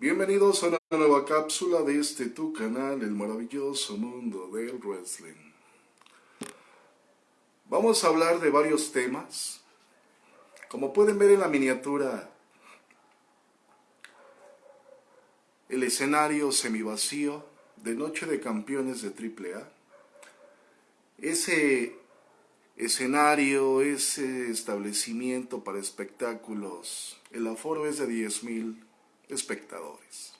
Bienvenidos a una nueva cápsula de este tu canal, el maravilloso mundo del wrestling. Vamos a hablar de varios temas. Como pueden ver en la miniatura, el escenario semivacío de Noche de Campeones de AAA. Ese escenario, ese establecimiento para espectáculos, el aforo es de 10.000 espectadores.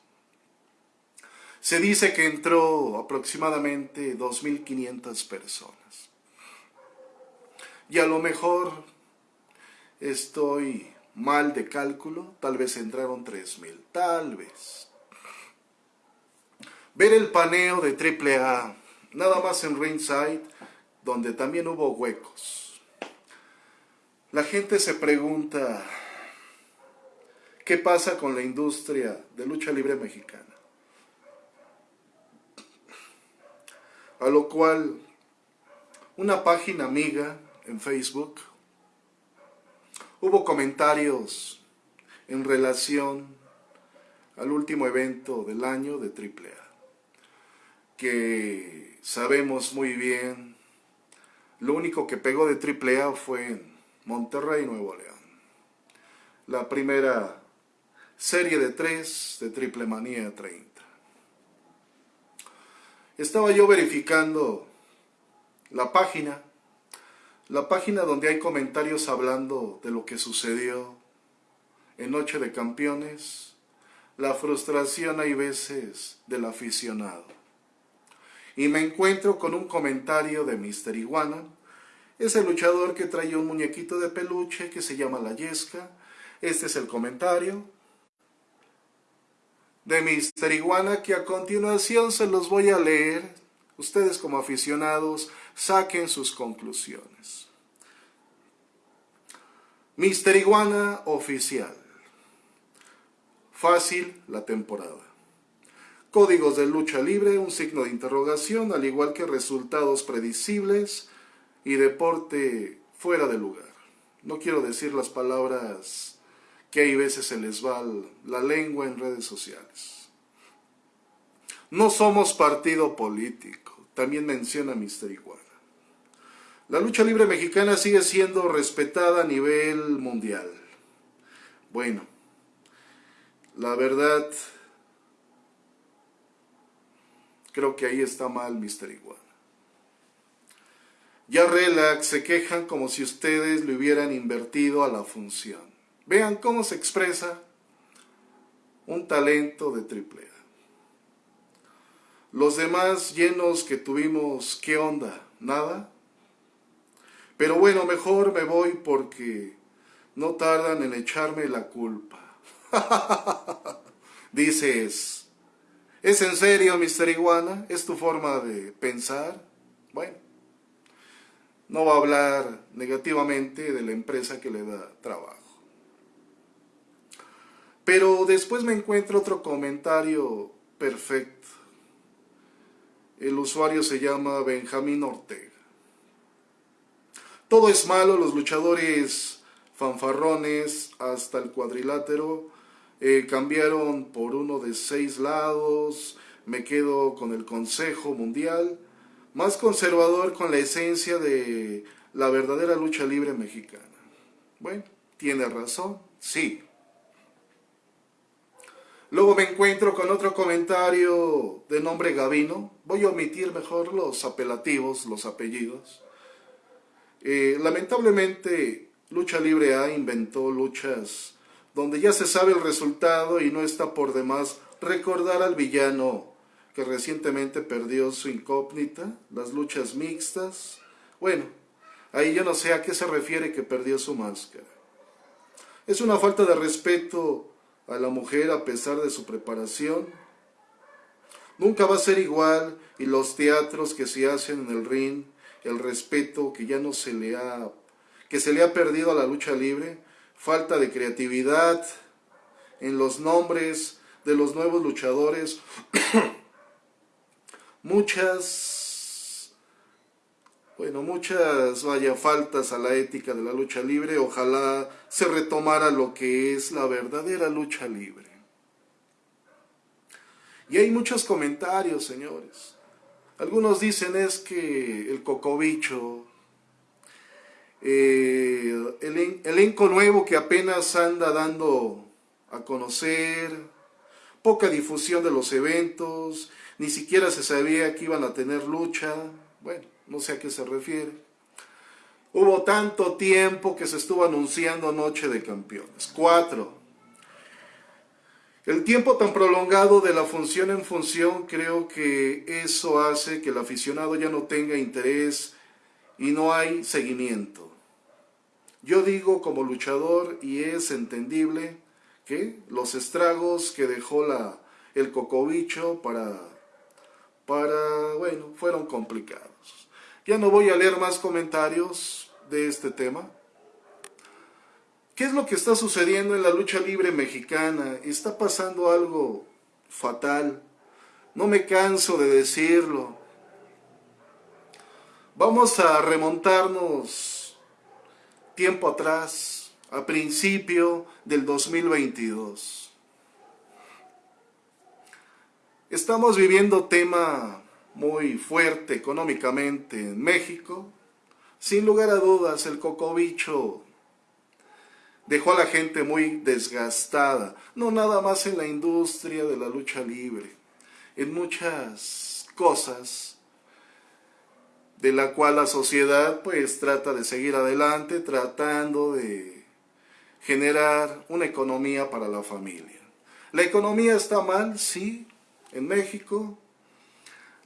Se dice que entró aproximadamente 2.500 personas. Y a lo mejor estoy mal de cálculo, tal vez entraron 3.000, tal vez. Ver el paneo de AAA, nada más en ringside, donde también hubo huecos. La gente se pregunta, ¿qué pasa con la industria de lucha libre mexicana? A lo cual, una página amiga en Facebook, hubo comentarios en relación al último evento del año de AAA, que sabemos muy bien lo único que pegó de AAA fue en Monterrey, Nuevo León. La primera serie de tres de Triple Manía 30. Estaba yo verificando la página, la página donde hay comentarios hablando de lo que sucedió en Noche de Campeones, la frustración hay veces del aficionado y me encuentro con un comentario de Mr. Iguana, ese luchador que trae un muñequito de peluche que se llama La Yesca. Este es el comentario de Mr. Iguana que a continuación se los voy a leer. Ustedes como aficionados saquen sus conclusiones. Mr. Iguana oficial. Fácil la temporada. Códigos de lucha libre, un signo de interrogación, al igual que resultados predecibles y deporte fuera de lugar. No quiero decir las palabras que hay veces se les va la lengua en redes sociales. No somos partido político, también menciona Mister Iguana. La lucha libre mexicana sigue siendo respetada a nivel mundial. Bueno, la verdad Creo que ahí está mal Mr. Iguana. Ya relax, se quejan como si ustedes le hubieran invertido a la función. Vean cómo se expresa un talento de triple A. Los demás llenos que tuvimos, ¿qué onda? ¿Nada? Pero bueno, mejor me voy porque no tardan en echarme la culpa. Dices, ¿Es en serio, Mr. Iguana? ¿Es tu forma de pensar? Bueno, no va a hablar negativamente de la empresa que le da trabajo. Pero después me encuentro otro comentario perfecto. El usuario se llama Benjamín Ortega. Todo es malo, los luchadores fanfarrones hasta el cuadrilátero eh, cambiaron por uno de seis lados, me quedo con el Consejo Mundial, más conservador con la esencia de la verdadera lucha libre mexicana. Bueno, tiene razón, sí. Luego me encuentro con otro comentario de nombre Gavino. Voy a omitir mejor los apelativos, los apellidos. Eh, lamentablemente, Lucha Libre A inventó luchas donde ya se sabe el resultado y no está por demás recordar al villano que recientemente perdió su incógnita, las luchas mixtas. Bueno, ahí yo no sé a qué se refiere que perdió su máscara. Es una falta de respeto a la mujer a pesar de su preparación. Nunca va a ser igual y los teatros que se hacen en el ring, el respeto que ya no se le ha que se le ha perdido a la lucha libre, falta de creatividad en los nombres de los nuevos luchadores, muchas, bueno, muchas, vaya, faltas a la ética de la lucha libre, ojalá se retomara lo que es la verdadera lucha libre. Y hay muchos comentarios, señores. Algunos dicen es que el cocobicho, eh, el elenco nuevo que apenas anda dando a conocer, poca difusión de los eventos, ni siquiera se sabía que iban a tener lucha, bueno, no sé a qué se refiere. Hubo tanto tiempo que se estuvo anunciando Noche de Campeones. Cuatro. El tiempo tan prolongado de la función en función creo que eso hace que el aficionado ya no tenga interés y no hay seguimiento. Yo digo como luchador y es entendible que los estragos que dejó la, el cocobicho para, para, bueno, fueron complicados. Ya no voy a leer más comentarios de este tema. ¿Qué es lo que está sucediendo en la lucha libre mexicana? Está pasando algo fatal. No me canso de decirlo. Vamos a remontarnos tiempo atrás, a principio del 2022. Estamos viviendo tema muy fuerte económicamente en México. Sin lugar a dudas, el cocobicho dejó a la gente muy desgastada, no nada más en la industria de la lucha libre, en muchas cosas de la cual la sociedad pues trata de seguir adelante, tratando de generar una economía para la familia. La economía está mal, sí, en México.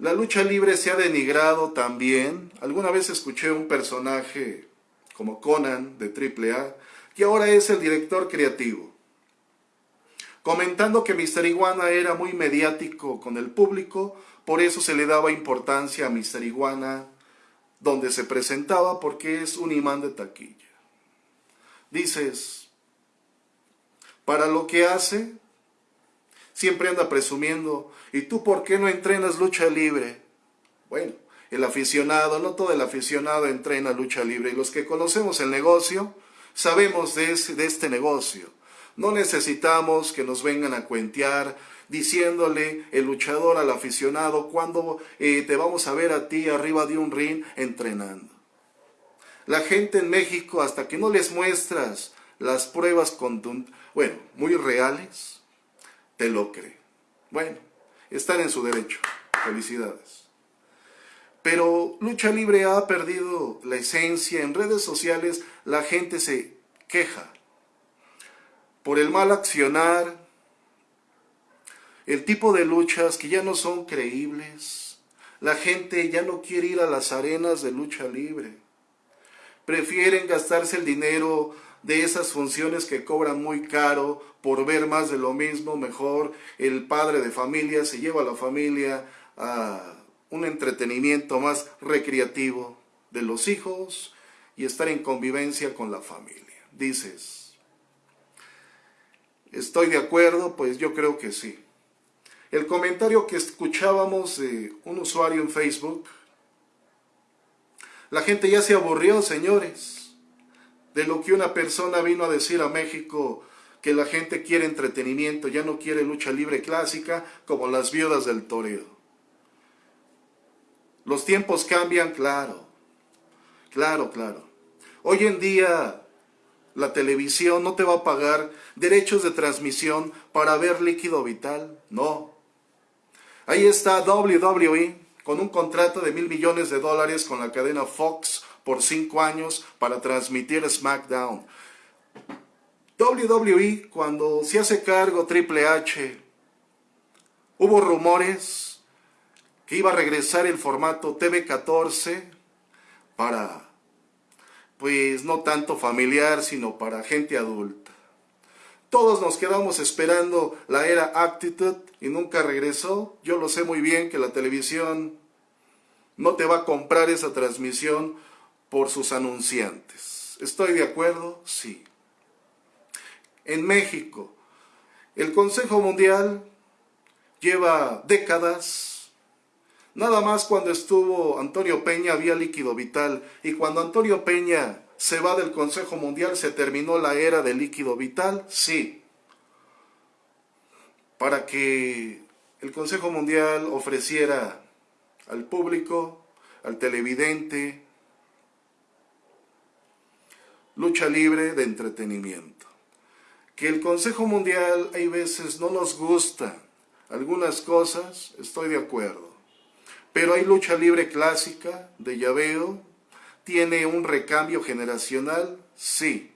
La lucha libre se ha denigrado también. Alguna vez escuché un personaje como Conan de AAA que ahora es el director creativo, comentando que Mr. Iguana era muy mediático con el público, por eso se le daba importancia a Mr. Iguana donde se presentaba porque es un imán de taquilla. Dices, para lo que hace, siempre anda presumiendo, ¿y tú por qué no entrenas lucha libre? Bueno, el aficionado, no todo el aficionado entrena lucha libre, y los que conocemos el negocio, Sabemos de, este negocio. No necesitamos que nos vengan a cuentear diciéndole el luchador al aficionado cuando eh, te vamos a ver a ti arriba de un ring entrenando. La gente en México, hasta que no les muestras las pruebas bueno, muy reales, te lo cree. Bueno, están en su derecho. Felicidades. Pero Lucha Libre ha perdido la esencia. En redes sociales la gente se queja por el mal accionar, el tipo de luchas que ya no son creíbles. La gente ya no quiere ir a las arenas de lucha libre. Prefieren gastarse el dinero de esas funciones que cobran muy caro por ver más de lo mismo. Mejor el padre de familia se lleva a la familia a un entretenimiento más recreativo de los hijos y estar en convivencia con la familia. Dices, ¿estoy de acuerdo? Pues yo creo que sí. El comentario que escuchábamos de un usuario en Facebook, la gente ya se aburrió, señores, de lo que una persona vino a decir a México que la gente quiere entretenimiento, ya no quiere lucha libre clásica como las viudas del toreo. Los tiempos cambian, claro. Claro, claro. Hoy en día la televisión no te va a pagar derechos de transmisión para ver líquido vital. No. Ahí está WWE con un contrato de mil millones de dólares con la cadena Fox por cinco años para transmitir SmackDown. WWE, cuando se hace cargo Triple H, hubo rumores que iba a regresar el formato TV14 para, pues no tanto familiar, sino para gente adulta. Todos nos quedamos esperando la era Actitude y nunca regresó. Yo lo sé muy bien que la televisión no te va a comprar esa transmisión por sus anunciantes. ¿Estoy de acuerdo? Sí. En México, el Consejo Mundial lleva décadas Nada más cuando estuvo Antonio Peña había líquido vital y cuando Antonio Peña se va del Consejo Mundial se terminó la era del líquido vital, sí. Para que el Consejo Mundial ofreciera al público, al televidente, lucha libre de entretenimiento. Que el Consejo Mundial hay veces no nos gusta algunas cosas, estoy de acuerdo. Pero hay lucha libre clásica de llaveo, tiene un recambio generacional, sí.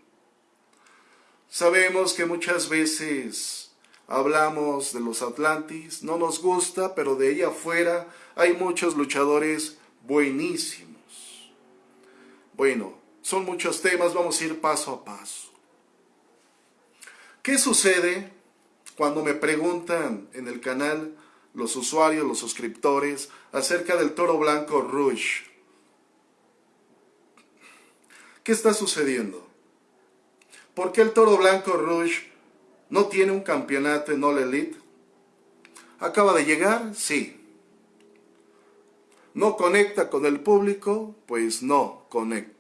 Sabemos que muchas veces hablamos de los Atlantis, no nos gusta, pero de ahí afuera hay muchos luchadores buenísimos. Bueno, son muchos temas, vamos a ir paso a paso. ¿Qué sucede cuando me preguntan en el canal los usuarios, los suscriptores, acerca del toro blanco Rouge? ¿Qué está sucediendo? ¿Por qué el toro blanco Rouge no tiene un campeonato en All Elite? ¿Acaba de llegar? Sí. ¿No conecta con el público? Pues no conecta.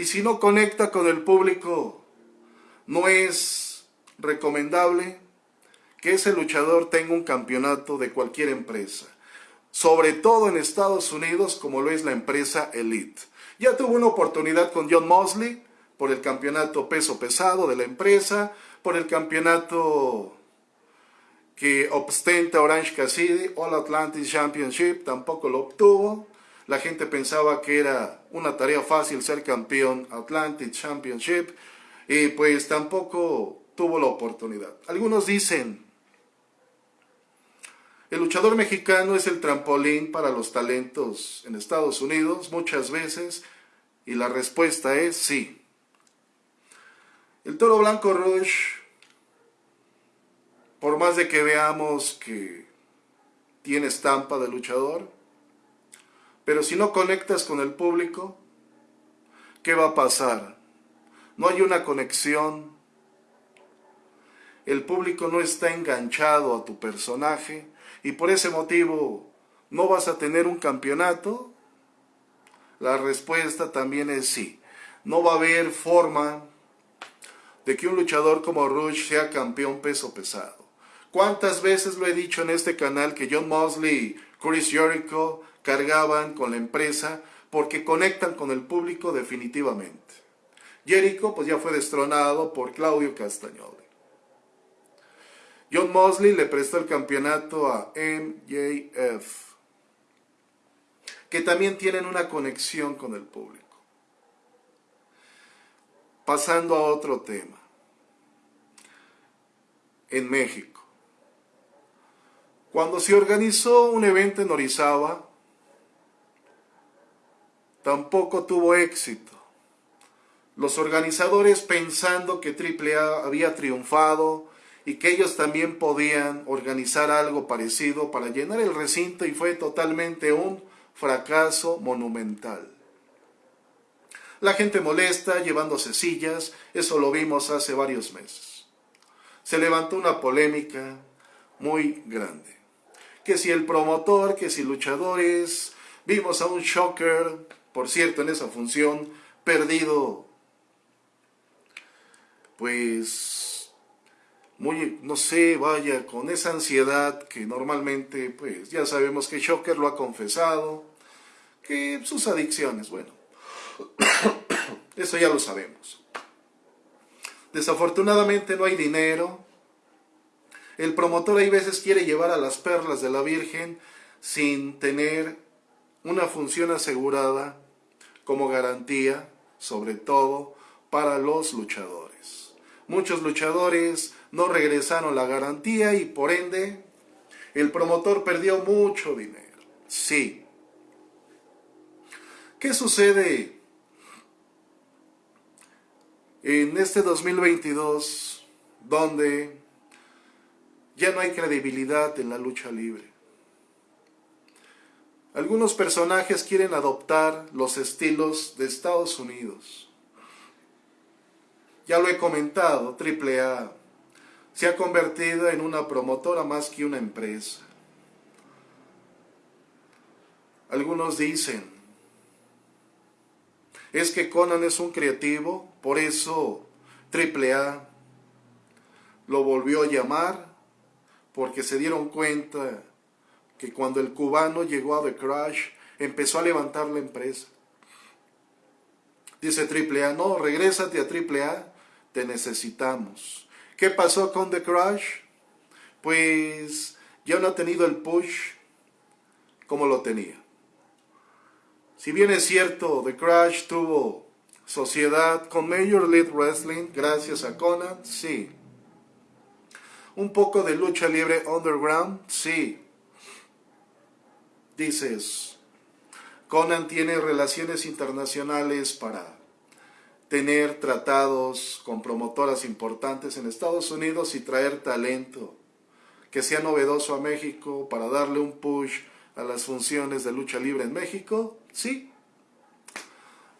Y si no conecta con el público, no es recomendable que ese luchador tenga un campeonato de cualquier empresa. Sobre todo en Estados Unidos, como lo es la empresa Elite. Ya tuvo una oportunidad con John Mosley por el campeonato peso pesado de la empresa, por el campeonato que ostenta Orange Cassidy, All Atlantis Championship, tampoco lo obtuvo. La gente pensaba que era una tarea fácil ser campeón Atlantic Championship y pues tampoco tuvo la oportunidad. Algunos dicen, el luchador mexicano es el trampolín para los talentos en Estados Unidos muchas veces y la respuesta es sí. El toro blanco Rush, por más de que veamos que tiene estampa de luchador, pero si no conectas con el público, ¿qué va a pasar? No hay una conexión. El público no está enganchado a tu personaje y por ese motivo no vas a tener un campeonato. La respuesta también es sí. No va a haber forma de que un luchador como Rush sea campeón peso pesado. ¿Cuántas veces lo he dicho en este canal que John Mosley, Chris Jericho, cargaban con la empresa porque conectan con el público definitivamente. Jericho pues ya fue destronado por Claudio Castagnoli. John Mosley le prestó el campeonato a MJF, que también tienen una conexión con el público. Pasando a otro tema. En México. Cuando se organizó un evento en Orizaba, tampoco tuvo éxito. Los organizadores pensando que AAA había triunfado y que ellos también podían organizar algo parecido para llenar el recinto y fue totalmente un fracaso monumental. La gente molesta llevándose sillas, eso lo vimos hace varios meses. Se levantó una polémica muy grande. Que si el promotor, que si luchadores, vimos a un shocker por cierto, en esa función, perdido, pues, muy, no sé, vaya, con esa ansiedad que normalmente, pues, ya sabemos que Shocker lo ha confesado, que sus adicciones, bueno, eso ya lo sabemos. Desafortunadamente no hay dinero. El promotor hay veces quiere llevar a las perlas de la Virgen sin tener una función asegurada como garantía, sobre todo para los luchadores. Muchos luchadores no regresaron la garantía y por ende el promotor perdió mucho dinero. Sí. ¿Qué sucede en este 2022 donde ya no hay credibilidad en la lucha libre? Algunos personajes quieren adoptar los estilos de Estados Unidos. Ya lo he comentado, AAA se ha convertido en una promotora más que una empresa. Algunos dicen, es que Conan es un creativo, por eso AAA lo volvió a llamar porque se dieron cuenta que cuando el cubano llegó a The Crash, empezó a levantar la empresa. Dice AAA, no, regrésate a AAA, te necesitamos. ¿Qué pasó con The Crash? Pues ya no ha tenido el push como lo tenía. Si bien es cierto, The Crash tuvo sociedad con Major League Wrestling gracias a Conan, sí. Un poco de lucha libre underground, sí. Dices, Conan tiene relaciones internacionales para tener tratados con promotoras importantes en Estados Unidos y traer talento que sea novedoso a México para darle un push a las funciones de lucha libre en México, sí.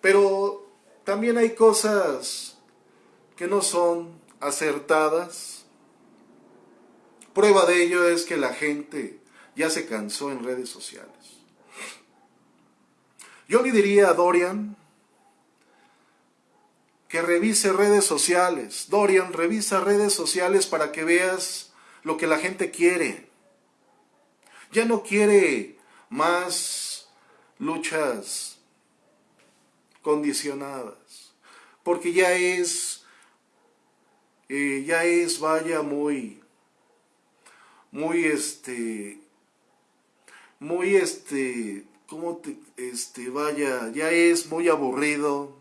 Pero también hay cosas que no son acertadas. Prueba de ello es que la gente ya se cansó en redes sociales. Yo le diría a Dorian que revise redes sociales. Dorian, revisa redes sociales para que veas lo que la gente quiere. Ya no quiere más luchas condicionadas, porque ya es, eh, ya es, vaya, muy, muy, este, muy, este, ¿cómo te, este, vaya, ya es muy aburrido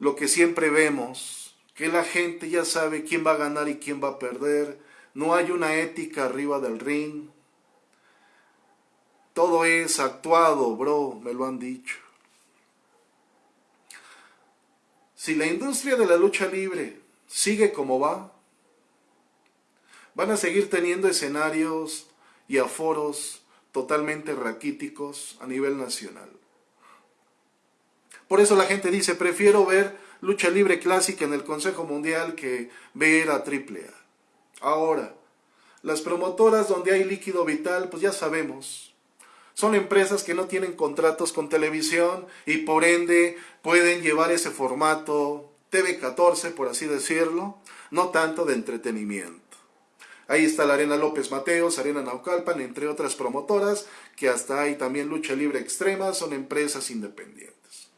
lo que siempre vemos, que la gente ya sabe quién va a ganar y quién va a perder, no hay una ética arriba del ring. Todo es actuado, bro, me lo han dicho. Si la industria de la lucha libre sigue como va, van a seguir teniendo escenarios y aforos totalmente raquíticos a nivel nacional. Por eso la gente dice, prefiero ver lucha libre clásica en el Consejo Mundial que ver a AAA. Ahora, las promotoras donde hay líquido vital, pues ya sabemos, son empresas que no tienen contratos con televisión y por ende pueden llevar ese formato TV14, por así decirlo, no tanto de entretenimiento. Ahí está la Arena López Mateos, Arena Naucalpan, entre otras promotoras, que hasta hay también lucha libre extrema, son empresas independientes.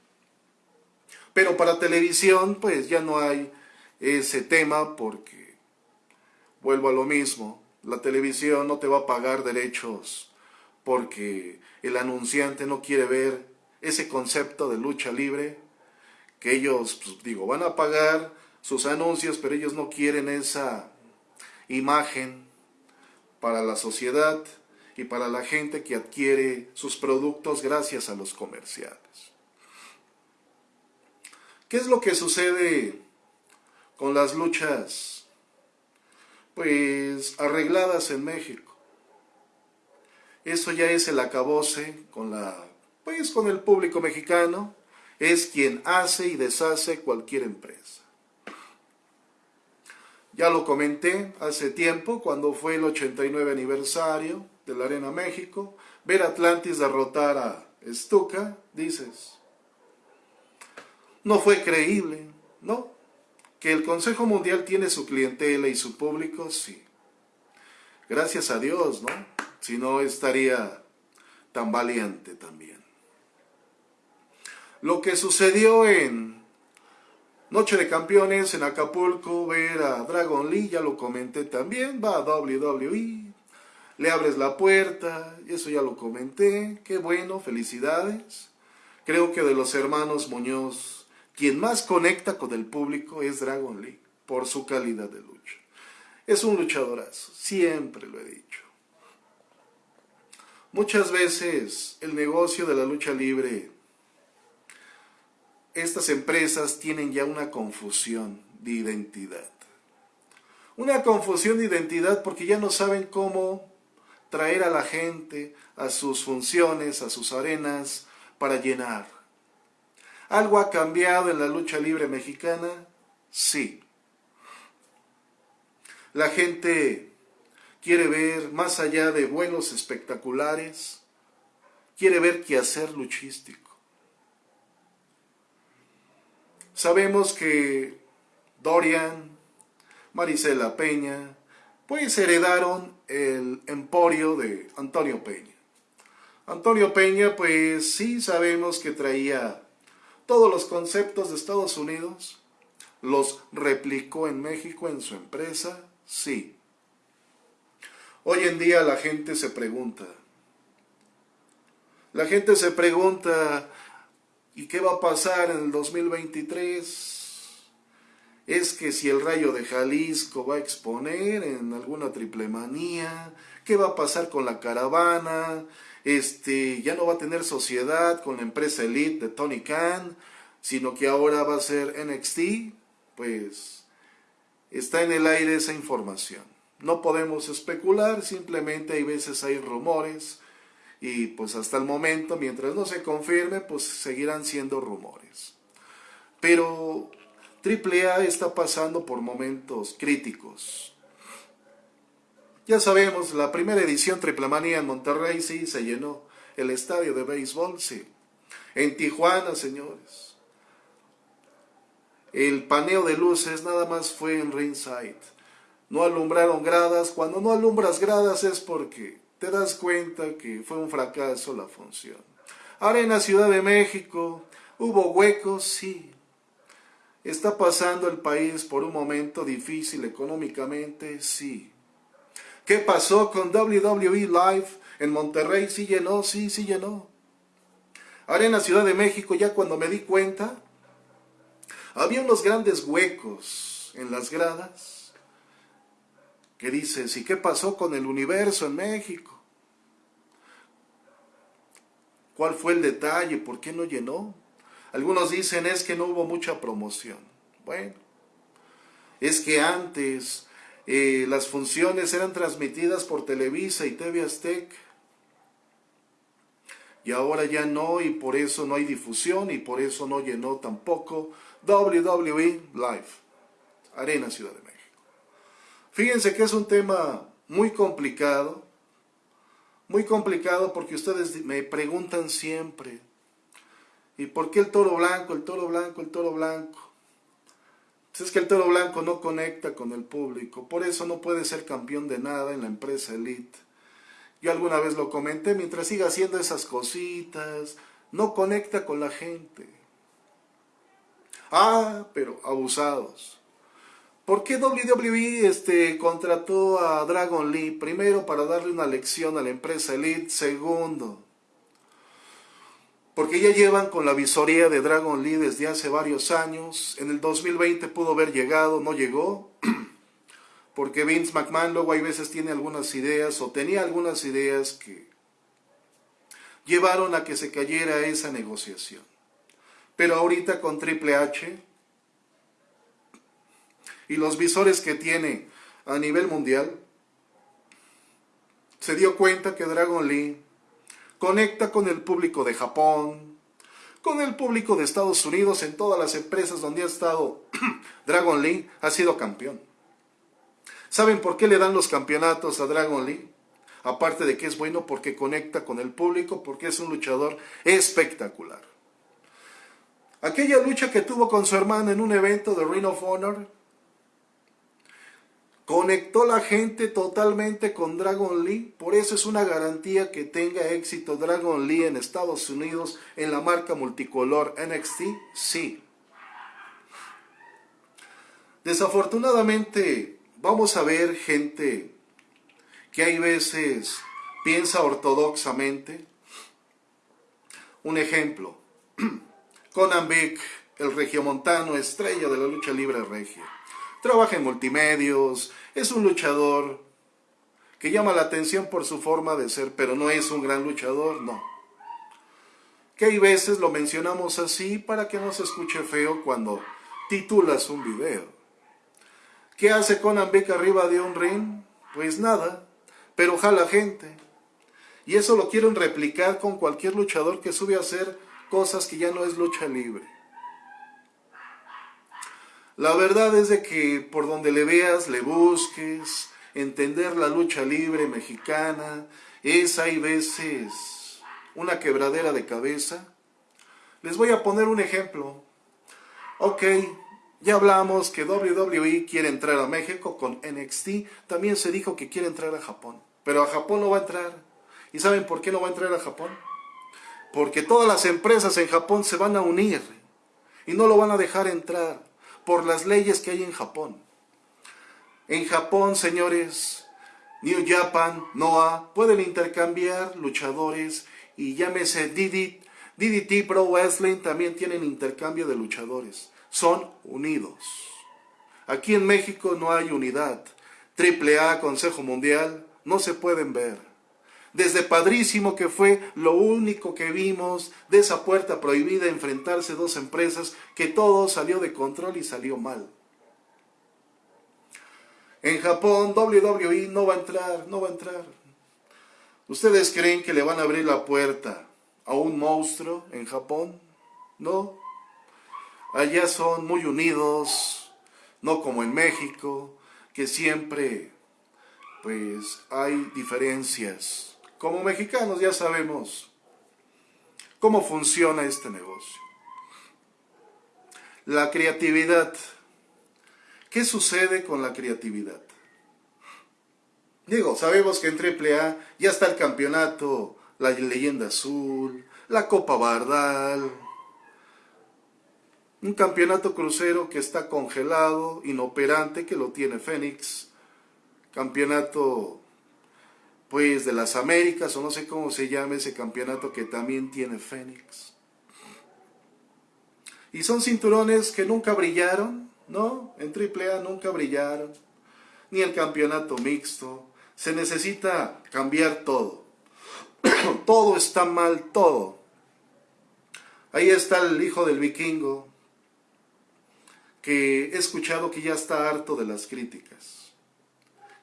Pero para televisión, pues ya no hay ese tema porque vuelvo a lo mismo, la televisión no te va a pagar derechos porque el anunciante no quiere ver ese concepto de lucha libre, que ellos, pues, digo, van a pagar sus anuncios, pero ellos no quieren esa imagen para la sociedad y para la gente que adquiere sus productos gracias a los comerciales. ¿Qué es lo que sucede con las luchas pues arregladas en México. Eso ya es el acabose con la pues con el público mexicano, es quien hace y deshace cualquier empresa. Ya lo comenté hace tiempo cuando fue el 89 aniversario de la Arena México, ver Atlantis derrotar a Stuka, dices, no fue creíble, ¿no? Que el Consejo Mundial tiene su clientela y su público, sí. Gracias a Dios, ¿no? Si no estaría tan valiente también. Lo que sucedió en Noche de Campeones en Acapulco, ver a Dragon Lee, ya lo comenté también, va a WWE, le abres la puerta, eso ya lo comenté, qué bueno, felicidades. Creo que de los hermanos Muñoz quien más conecta con el público es Dragon Lee, por su calidad de lucha. Es un luchadorazo, siempre lo he dicho. Muchas veces el negocio de la lucha libre, estas empresas tienen ya una confusión de identidad. Una confusión de identidad porque ya no saben cómo traer a la gente a sus funciones, a sus arenas, para llenar ¿Algo ha cambiado en la lucha libre mexicana? Sí. La gente quiere ver más allá de vuelos espectaculares, quiere ver qué hacer luchístico. Sabemos que Dorian, Marisela Peña, pues heredaron el emporio de Antonio Peña. Antonio Peña, pues sí sabemos que traía todos los conceptos de Estados Unidos, los replicó en México en su empresa, sí. Hoy en día la gente se pregunta, la gente se pregunta, ¿y qué va a pasar en el 2023? Es que si el rayo de Jalisco va a exponer en alguna triple manía, ¿qué va a pasar con la caravana? Este, ya no va a tener sociedad con la empresa Elite de Tony Khan, sino que ahora va a ser NXT, pues está en el aire esa información. No podemos especular, simplemente hay veces hay rumores y pues hasta el momento, mientras no se confirme, pues seguirán siendo rumores. Pero AAA está pasando por momentos críticos. Ya sabemos, la primera edición Triple Manía en Monterrey sí se llenó. El estadio de béisbol sí. En Tijuana, señores. El paneo de luces nada más fue en ringside. No alumbraron gradas. Cuando no alumbras gradas es porque te das cuenta que fue un fracaso la función. Ahora en la Ciudad de México hubo huecos, sí. ¿Está pasando el país por un momento difícil económicamente? Sí. ¿Qué pasó con WWE Live en Monterrey? Sí llenó, sí, sí llenó. Ahora en la Ciudad de México, ya cuando me di cuenta, había unos grandes huecos en las gradas que dices, ¿y qué pasó con el universo en México? ¿Cuál fue el detalle? ¿Por qué no llenó? Algunos dicen es que no hubo mucha promoción. Bueno, es que antes eh, las funciones eran transmitidas por Televisa y TV Aztec. Y ahora ya no, y por eso no hay difusión, y por eso no llenó tampoco WWE Live, Arena Ciudad de México. Fíjense que es un tema muy complicado, muy complicado porque ustedes me preguntan siempre, ¿y por qué el toro blanco, el toro blanco, el toro blanco? Pues es que el toro blanco no conecta con el público, por eso no puede ser campeón de nada en la empresa Elite. Yo alguna vez lo comenté, mientras siga haciendo esas cositas, no conecta con la gente. Ah, pero abusados. ¿Por qué WWE este, contrató a Dragon Lee? Primero, para darle una lección a la empresa Elite. Segundo, porque ya llevan con la visoría de Dragon Lee desde hace varios años. En el 2020 pudo haber llegado, no llegó. Porque Vince McMahon luego hay veces tiene algunas ideas o tenía algunas ideas que llevaron a que se cayera esa negociación. Pero ahorita con Triple H y los visores que tiene a nivel mundial, se dio cuenta que Dragon Lee conecta con el público de Japón, con el público de Estados Unidos, en todas las empresas donde ha estado Dragon Lee, ha sido campeón. ¿Saben por qué le dan los campeonatos a Dragon Lee? Aparte de que es bueno porque conecta con el público, porque es un luchador espectacular. Aquella lucha que tuvo con su hermana en un evento de Ring of Honor, Conectó la gente totalmente con Dragon Lee, por eso es una garantía que tenga éxito Dragon Lee en Estados Unidos en la marca multicolor NXT, sí. Desafortunadamente vamos a ver gente que hay veces piensa ortodoxamente. Un ejemplo, Conan Beck, el regiomontano estrella de la lucha libre regia trabaja en multimedios, es un luchador que llama la atención por su forma de ser, pero no es un gran luchador, no. Que hay veces lo mencionamos así para que no se escuche feo cuando titulas un video. ¿Qué hace Conan Beck arriba de un ring? Pues nada, pero jala gente. Y eso lo quieren replicar con cualquier luchador que sube a hacer cosas que ya no es lucha libre. La verdad es de que por donde le veas, le busques, entender la lucha libre mexicana, es hay veces una quebradera de cabeza. Les voy a poner un ejemplo. Ok, Ya hablamos que WWE quiere entrar a México con NXT. También se dijo que quiere entrar a Japón. Pero a Japón no va a entrar. ¿Y saben por qué no va a entrar a Japón? Porque todas las empresas en Japón se van a unir y no lo van a dejar entrar por las leyes que hay en Japón. En Japón, señores, New Japan, Noah, pueden intercambiar luchadores y llámese DDT, DDT Pro Wrestling también tienen intercambio de luchadores. Son unidos. Aquí en México no hay unidad. AAA, Consejo Mundial, no se pueden ver. Desde padrísimo que fue lo único que vimos de esa puerta prohibida enfrentarse dos empresas que todo salió de control y salió mal. En Japón WWE no va a entrar, no va a entrar. ¿Ustedes creen que le van a abrir la puerta a un monstruo en Japón? No. Allá son muy unidos, no como en México, que siempre pues hay diferencias. Como mexicanos ya sabemos cómo funciona este negocio. La creatividad. ¿Qué sucede con la creatividad? Digo, sabemos que en AAA ya está el campeonato, la leyenda azul, la Copa Bardal, un campeonato crucero que está congelado, inoperante, que lo tiene Fénix, campeonato pues de las Américas o no sé cómo se llama ese campeonato que también tiene Fénix. Y son cinturones que nunca brillaron, ¿no? En AAA nunca brillaron, ni el campeonato mixto. Se necesita cambiar todo. todo está mal, todo. Ahí está el hijo del vikingo, que he escuchado que ya está harto de las críticas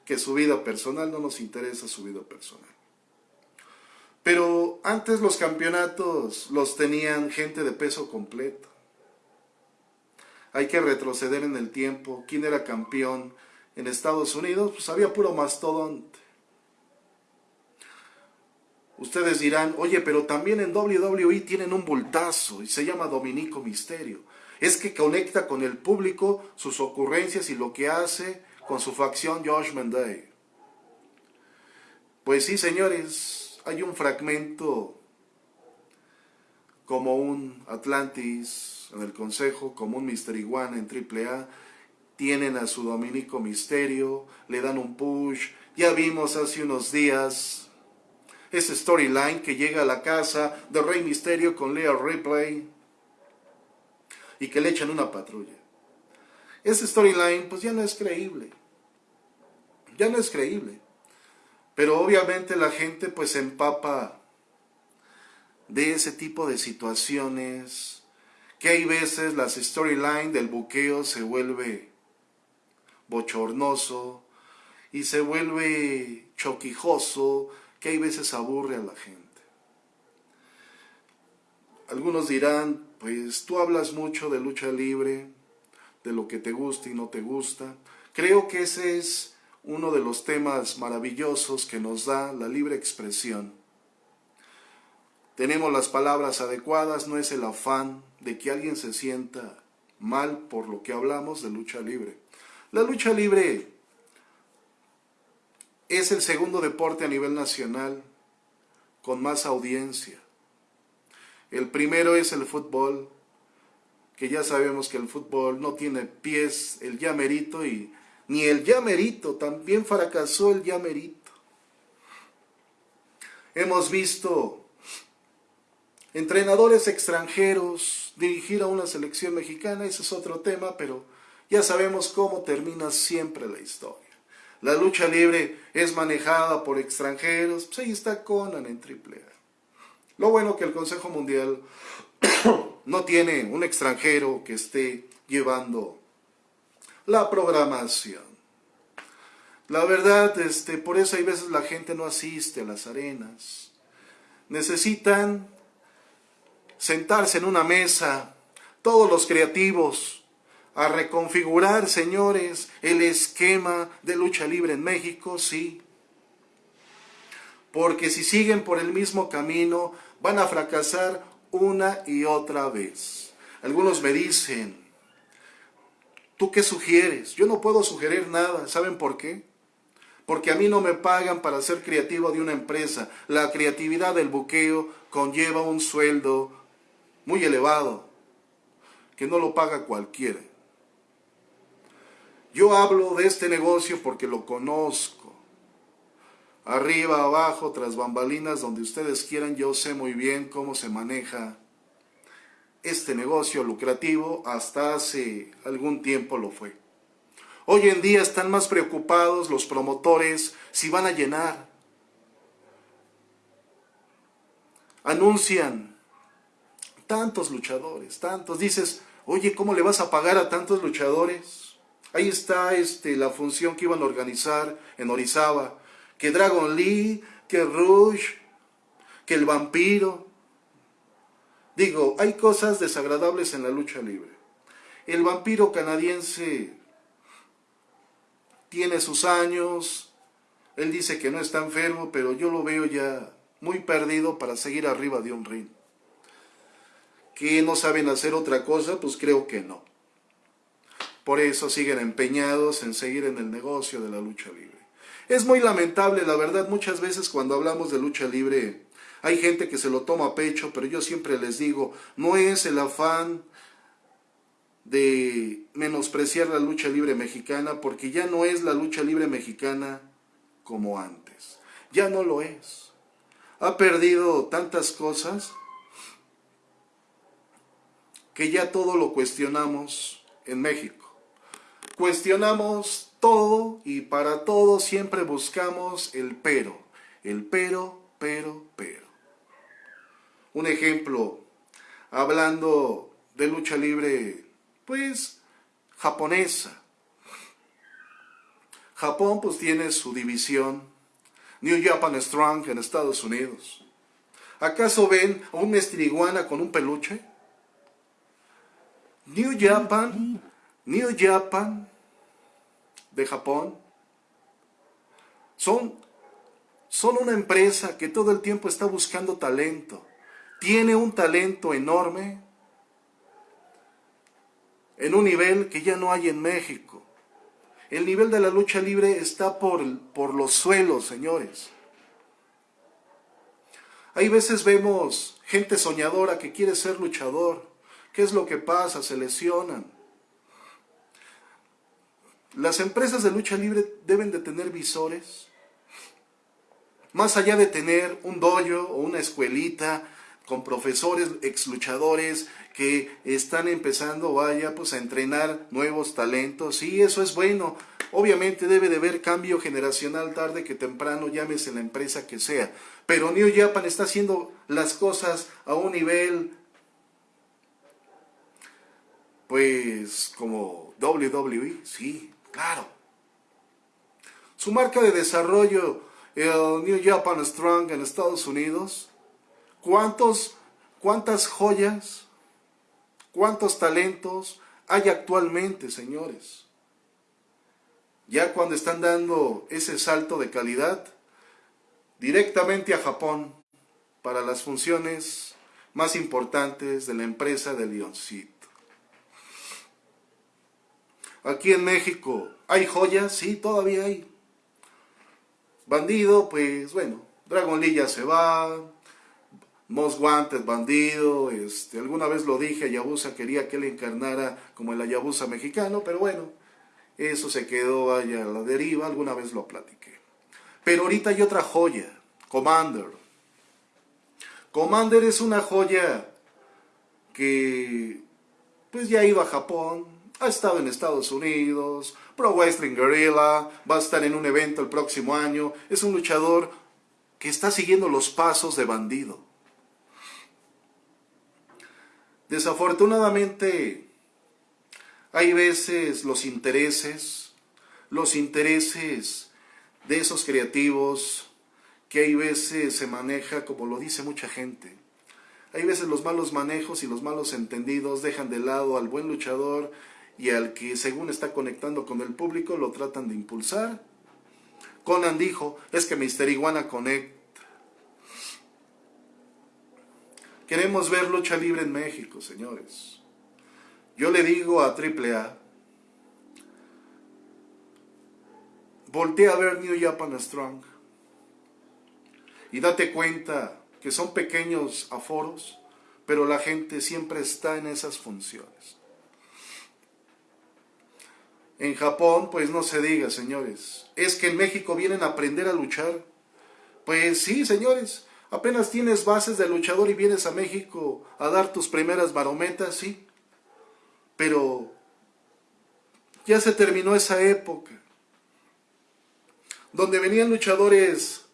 que su vida personal, no nos interesa su vida personal. Pero antes los campeonatos los tenían gente de peso completo. Hay que retroceder en el tiempo. ¿Quién era campeón en Estados Unidos? Pues había puro mastodonte. Ustedes dirán, oye, pero también en WWE tienen un bultazo y se llama Dominico Misterio. Es que conecta con el público sus ocurrencias y lo que hace con su facción Josh Day. Pues sí, señores, hay un fragmento como un Atlantis en el Consejo, como un Mystery One en AAA, tienen a su Dominico Misterio, le dan un push, ya vimos hace unos días ese storyline que llega a la casa de Rey Misterio con Leo Ripley y que le echan una patrulla. Ese storyline pues ya no es creíble ya no es creíble. Pero obviamente la gente pues se empapa de ese tipo de situaciones, que hay veces las storyline del buqueo se vuelve bochornoso y se vuelve choquijoso, que hay veces aburre a la gente. Algunos dirán, pues tú hablas mucho de lucha libre, de lo que te gusta y no te gusta. Creo que ese es uno de los temas maravillosos que nos da la libre expresión. Tenemos las palabras adecuadas, no es el afán de que alguien se sienta mal por lo que hablamos de lucha libre. La lucha libre es el segundo deporte a nivel nacional con más audiencia. El primero es el fútbol, que ya sabemos que el fútbol no tiene pies, el llamerito y ni el llamerito, también fracasó el llamerito. Hemos visto entrenadores extranjeros dirigir a una selección mexicana, ese es otro tema, pero ya sabemos cómo termina siempre la historia. La lucha libre es manejada por extranjeros, pues ahí está Conan en AAA. Lo bueno que el Consejo Mundial no tiene un extranjero que esté llevando la programación. La verdad, este, por eso hay veces la gente no asiste a las arenas. Necesitan sentarse en una mesa, todos los creativos, a reconfigurar, señores, el esquema de lucha libre en México, sí. Porque si siguen por el mismo camino, van a fracasar una y otra vez. Algunos me dicen, ¿Tú qué sugieres? Yo no puedo sugerir nada. ¿Saben por qué? Porque a mí no me pagan para ser creativo de una empresa. La creatividad del buqueo conlleva un sueldo muy elevado, que no lo paga cualquiera. Yo hablo de este negocio porque lo conozco. Arriba, abajo, tras bambalinas, donde ustedes quieran, yo sé muy bien cómo se maneja este negocio lucrativo, hasta hace algún tiempo lo fue. Hoy en día están más preocupados los promotores si van a llenar. Anuncian tantos luchadores, tantos. Dices, oye, ¿cómo le vas a pagar a tantos luchadores? Ahí está este, la función que iban a organizar en Orizaba. Que Dragon Lee, que Rush, que el vampiro. Digo, hay cosas desagradables en la lucha libre. El vampiro canadiense tiene sus años, él dice que no está enfermo, pero yo lo veo ya muy perdido para seguir arriba de un ring. ¿Que no saben hacer otra cosa? Pues creo que no. Por eso siguen empeñados en seguir en el negocio de la lucha libre. Es muy lamentable, la verdad, muchas veces cuando hablamos de lucha libre, hay gente que se lo toma a pecho, pero yo siempre les digo, no es el afán de menospreciar la lucha libre mexicana porque ya no es la lucha libre mexicana como antes. Ya no lo es. Ha perdido tantas cosas que ya todo lo cuestionamos en México. Cuestionamos todo y para todo siempre buscamos el pero. El pero, pero, pero. Un ejemplo, hablando de lucha libre pues japonesa. Japón pues tiene su división, New Japan Strong en Estados Unidos. ¿Acaso ven a un mestriguana con un peluche? New Japan, New Japan de Japón, son, son una empresa que todo el tiempo está buscando talento. Tiene un talento enorme en un nivel que ya no hay en México. El nivel de la lucha libre está por, por los suelos, señores. Hay veces vemos gente soñadora que quiere ser luchador. ¿Qué es lo que pasa? Se lesionan. Las empresas de lucha libre deben de tener visores. Más allá de tener un dojo o una escuelita con profesores, ex luchadores que están empezando, vaya, pues a entrenar nuevos talentos. y eso es bueno. Obviamente debe de haber cambio generacional tarde que temprano, llámese la empresa que sea. Pero New Japan está haciendo las cosas a un nivel, pues, como WWE, sí, claro. Su marca de desarrollo, New Japan Strong en Estados Unidos, ¿Cuántos, ¿Cuántas joyas, cuántos talentos hay actualmente, señores? Ya cuando están dando ese salto de calidad directamente a Japón para las funciones más importantes de la empresa de Leoncito. Aquí en México, ¿hay joyas? Sí, todavía hay. Bandido, pues bueno, Dragon Lee ya se va, Most Wanted, bandido, este, alguna vez lo dije, Ayabusa quería que él encarnara como el Ayabusa mexicano, pero bueno, eso se quedó allá a la deriva, alguna vez lo platiqué. Pero ahorita hay otra joya, Commander. Commander es una joya que pues ya ido a Japón, ha estado en Estados Unidos, Pro Wrestling Guerrilla, va a estar en un evento el próximo año, es un luchador que está siguiendo los pasos de bandido. Desafortunadamente, hay veces los intereses, los intereses de esos creativos, que hay veces se maneja como lo dice mucha gente. Hay veces los malos manejos y los malos entendidos dejan de lado al buen luchador y al que según está conectando con el público lo tratan de impulsar. Conan dijo, es que Mister Iguana conecta Queremos ver lucha libre en México, señores. Yo le digo a AAA, voltea a ver New Japan Strong y date cuenta que son pequeños aforos, pero la gente siempre está en esas funciones. En Japón, pues no se diga, señores. Es que en México vienen a aprender a luchar. Pues sí, señores. Apenas tienes bases de luchador y vienes a México a dar tus primeras barometas, sí. Pero ya se terminó esa época. Donde venían luchadores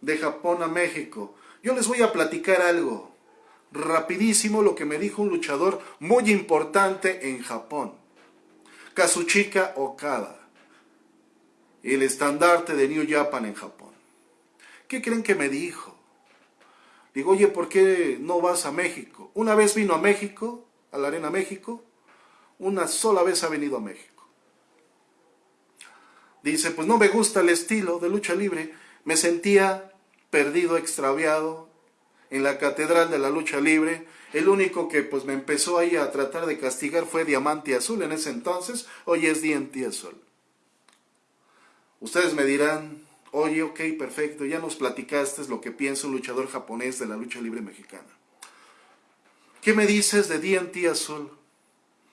de Japón a México. Yo les voy a platicar algo. Rapidísimo lo que me dijo un luchador muy importante en Japón. Kazuchika Okada, el estandarte de New Japan en Japón. ¿Qué creen que me dijo? Digo, oye, ¿por qué no vas a México? Una vez vino a México, a la Arena México, una sola vez ha venido a México. Dice, pues no me gusta el estilo de lucha libre, me sentía perdido, extraviado en la catedral de la lucha libre, el único que pues me empezó ahí a tratar de castigar fue Diamante Azul en ese entonces, hoy es Diente Azul. Ustedes me dirán, oye, ok, perfecto, ya nos platicaste lo que piensa un luchador japonés de la lucha libre mexicana. ¿Qué me dices de Diente Azul?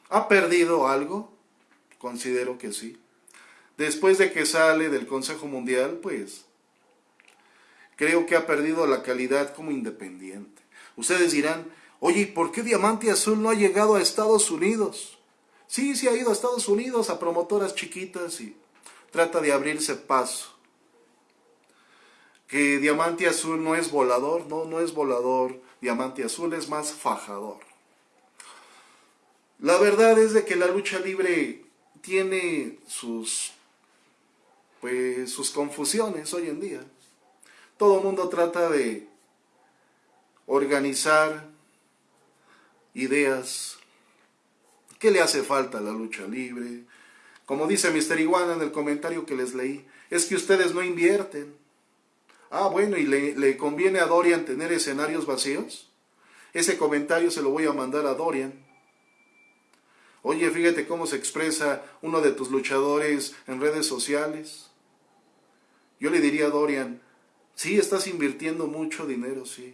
¿Ha perdido algo? Considero que sí. Después de que sale del Consejo Mundial, pues creo que ha perdido la calidad como independiente. Ustedes dirán, Oye, ¿y por qué Diamante Azul no ha llegado a Estados Unidos? Sí, sí ha ido a Estados Unidos a promotoras chiquitas y trata de abrirse paso. Que Diamante Azul no es volador, no, no es volador. Diamante Azul es más fajador. La verdad es de que la lucha libre tiene sus, pues, sus confusiones hoy en día. Todo el mundo trata de organizar ideas, qué le hace falta a la lucha libre. Como dice Mr. Iguana en el comentario que les leí, es que ustedes no invierten. Ah, bueno, ¿y le, conviene a Dorian tener escenarios vacíos? Ese comentario se lo voy a mandar a Dorian. Oye, fíjate cómo se expresa uno de tus luchadores en redes sociales. Yo le diría a Dorian, sí, estás invirtiendo mucho dinero, sí.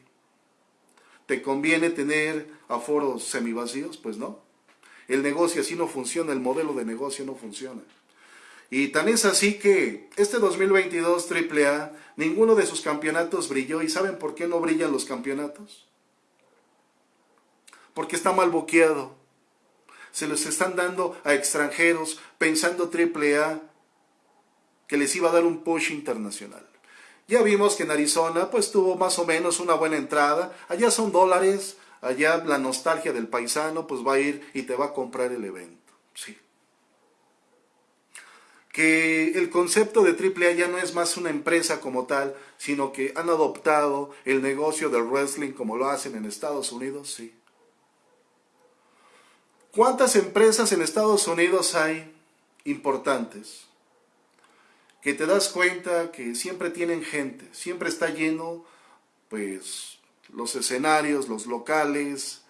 ¿Te conviene tener aforos semivacíos? Pues no. El negocio así no funciona, el modelo de negocio no funciona. Y tan es así que este 2022 AAA, ninguno de sus campeonatos brilló. ¿Y saben por qué no brillan los campeonatos? Porque está mal boqueado. Se los están dando a extranjeros pensando AAA que les iba a dar un push internacional. Ya vimos que en Arizona pues tuvo más o menos una buena entrada. Allá son dólares, allá la nostalgia del paisano pues va a ir y te va a comprar el evento. Sí. Que el concepto de AAA ya no es más una empresa como tal, sino que han adoptado el negocio del wrestling como lo hacen en Estados Unidos, sí. ¿Cuántas empresas en Estados Unidos hay importantes? que te das cuenta que siempre tienen gente, siempre está lleno, pues, los escenarios, los locales,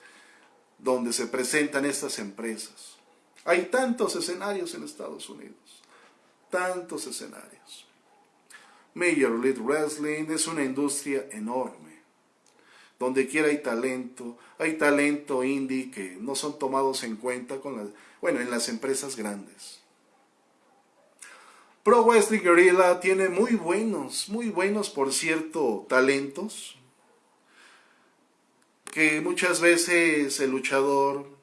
donde se presentan estas empresas. Hay tantos escenarios en Estados Unidos, tantos escenarios. Major League Wrestling es una industria enorme. Donde quiera hay talento, hay talento indie que no son tomados en cuenta con bueno, en las empresas grandes. Pro Wrestling Guerrilla tiene muy buenos, muy buenos, por cierto, talentos. Que muchas veces el luchador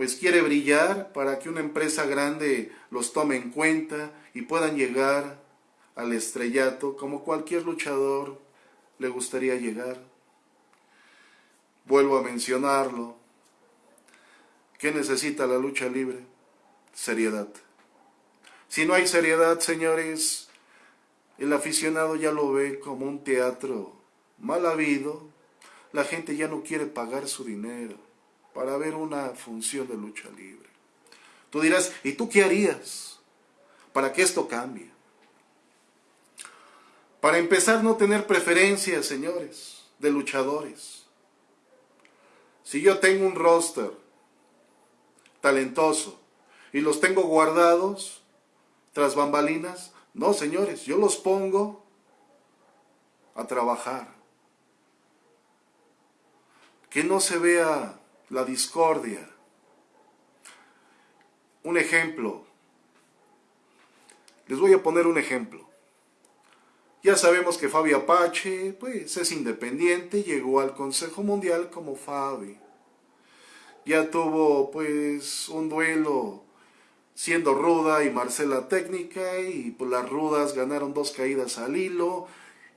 pues quiere brillar para que una empresa grande los tome en cuenta y puedan llegar al estrellato como cualquier luchador le gustaría llegar. Vuelvo a mencionarlo. ¿Qué necesita la lucha libre? Seriedad. Si no hay seriedad, señores, el aficionado ya lo ve como un teatro mal habido. La gente ya no quiere pagar su dinero para ver una función de lucha libre. Tú dirás, ¿y tú qué harías para que esto cambie? Para empezar, no tener preferencias, señores, de luchadores. Si yo tengo un roster talentoso y los tengo guardados, tras bambalinas. No, señores, yo los pongo a trabajar. Que no se vea la discordia. Un ejemplo. Les voy a poner un ejemplo. Ya sabemos que Fabi Apache, pues, es independiente, llegó al Consejo Mundial como Fabi. Ya tuvo, pues, un duelo siendo ruda y Marcela técnica, y pues las rudas ganaron dos caídas al hilo,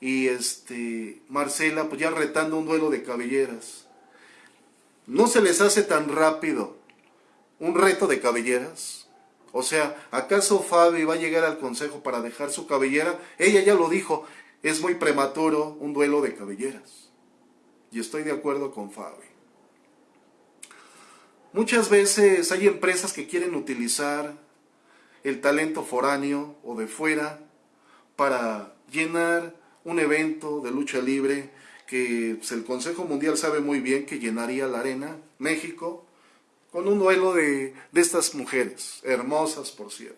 y este, Marcela, pues ya retando un duelo de cabelleras. ¿No se les hace tan rápido un reto de cabelleras? O sea, ¿acaso Fabi va a llegar al consejo para dejar su cabellera? Ella ya lo dijo, es muy prematuro un duelo de cabelleras. Y estoy de acuerdo con Fabi. Muchas veces hay empresas que quieren utilizar el talento foráneo o de fuera para llenar un evento de lucha libre que pues, el Consejo Mundial sabe muy bien que llenaría la arena, México, con un duelo de, de estas mujeres, hermosas por cierto.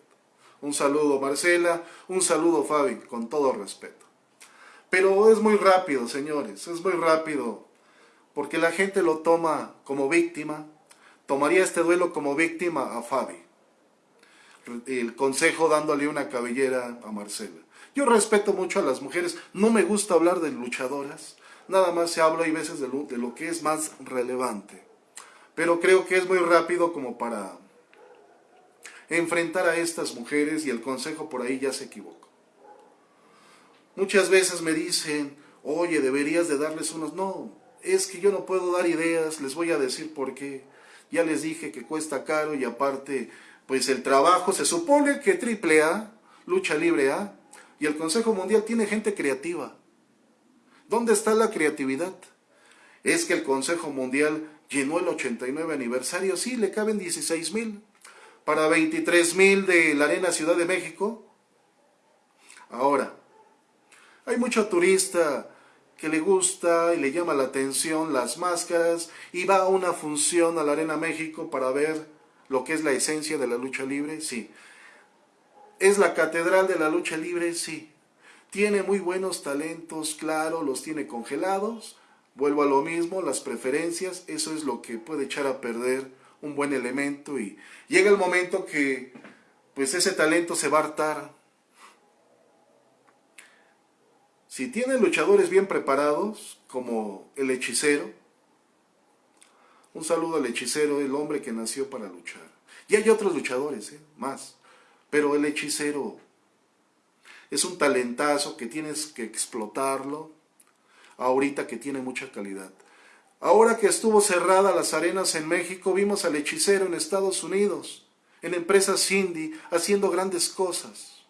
Un saludo Marcela, un saludo Fabi, con todo respeto. Pero es muy rápido, señores, es muy rápido, porque la gente lo toma como víctima, tomaría este duelo como víctima a Fabi. El consejo dándole una cabellera a Marcela. Yo respeto mucho a las mujeres, no me gusta hablar de luchadoras, nada más se habla y veces de lo, que es más relevante pero creo que es muy rápido como para enfrentar a estas mujeres y el consejo por ahí ya se equivocó. Muchas veces me dicen, oye, deberías de darles unos... No, es que yo no puedo dar ideas, les voy a decir por qué. Ya les dije que cuesta caro y aparte, pues el trabajo se supone que triple A, lucha libre A, y el Consejo Mundial tiene gente creativa. ¿Dónde está la creatividad? Es que el Consejo Mundial llenó el 89 aniversario, sí, le caben 16 mil. Para 23 mil de la Arena Ciudad de México. Ahora, hay mucho turista que le gusta y le llama la atención las máscaras y va a una función a la Arena México para ver lo que es la esencia de la lucha libre, sí. ¿Es la catedral de la lucha libre? Sí. Tiene muy buenos talentos, claro, los tiene congelados, Vuelvo a lo mismo, las preferencias, eso es lo que puede echar a perder un buen elemento y llega el momento que pues ese talento se va a hartar. Si tiene luchadores bien preparados, como el hechicero, un saludo al hechicero, el hombre que nació para luchar. Y hay otros luchadores, ¿eh? más, pero el hechicero es un talentazo que tienes que explotarlo, ahorita que tiene mucha calidad. Ahora que estuvo cerrada las arenas en México, vimos al hechicero en Estados Unidos, en empresas Cindy, haciendo grandes cosas.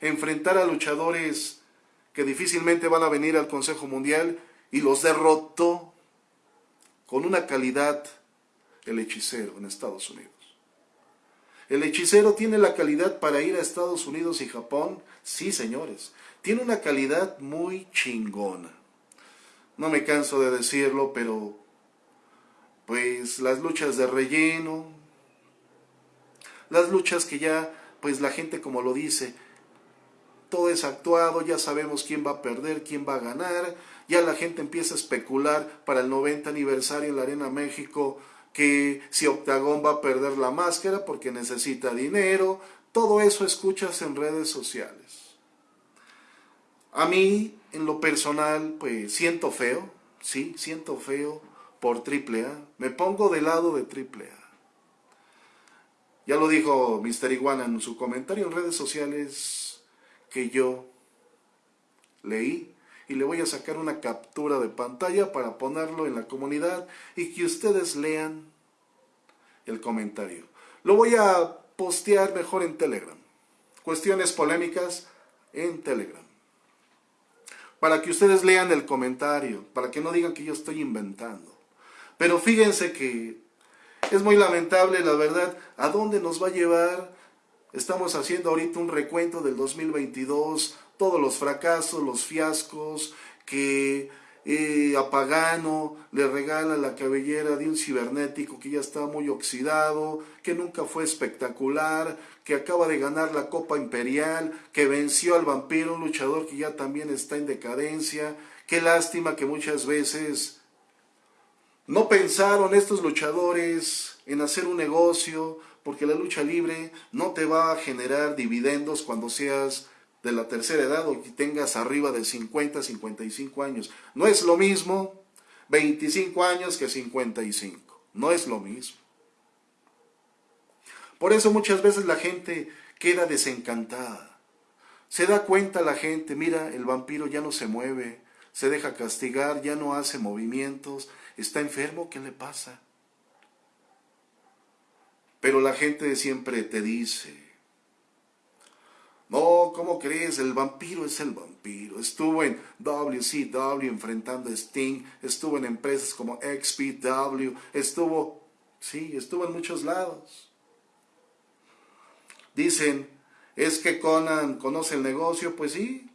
Enfrentar a luchadores que difícilmente van a venir al Consejo Mundial y los derrotó con una calidad el hechicero en Estados Unidos. ¿El hechicero tiene la calidad para ir a Estados Unidos y Japón? Sí, señores. Tiene una calidad muy chingona. No me canso de decirlo, pero pues las luchas de relleno, las luchas que ya, pues la gente como lo dice, todo es actuado, ya sabemos quién va a perder, quién va a ganar, ya la gente empieza a especular para el 90 aniversario en la Arena México, que si Octagón va a perder la máscara porque necesita dinero, todo eso escuchas en redes sociales. A mí, en lo personal, pues siento feo, sí, siento feo por AAA. Me pongo del lado de AAA. Ya lo dijo Mr. Iguana en su comentario en redes sociales que yo leí y le voy a sacar una captura de pantalla para ponerlo en la comunidad y que ustedes lean el comentario. Lo voy a postear mejor en Telegram. Cuestiones polémicas en Telegram. Para que ustedes lean el comentario, para que no digan que yo estoy inventando. Pero fíjense que es muy lamentable, la verdad, a dónde nos va a llevar. Estamos haciendo ahorita un recuento del 2022, todos los fracasos, los fiascos, que eh, a Pagano le regala la cabellera de un cibernético que ya está muy oxidado, que nunca fue espectacular, que acaba de ganar la Copa Imperial, que venció al vampiro, un luchador que ya también está en decadencia. Qué lástima que muchas veces no pensaron estos luchadores en hacer un negocio, porque la lucha libre no te va a generar dividendos cuando seas de la tercera edad o que tengas arriba de 50, 55 años. No es lo mismo 25 años que 55. No es lo mismo. Por eso muchas veces la gente queda desencantada. Se da cuenta la gente, mira, el vampiro ya no se mueve, se deja castigar, ya no hace movimientos, está enfermo, ¿qué le pasa? Pero la gente siempre te dice, no, ¿cómo crees? El vampiro es el vampiro. Estuvo en WCW enfrentando a Sting, estuvo en empresas como XPW, estuvo, sí, estuvo en muchos lados. Dicen, ¿es que Conan conoce el negocio? Pues sí,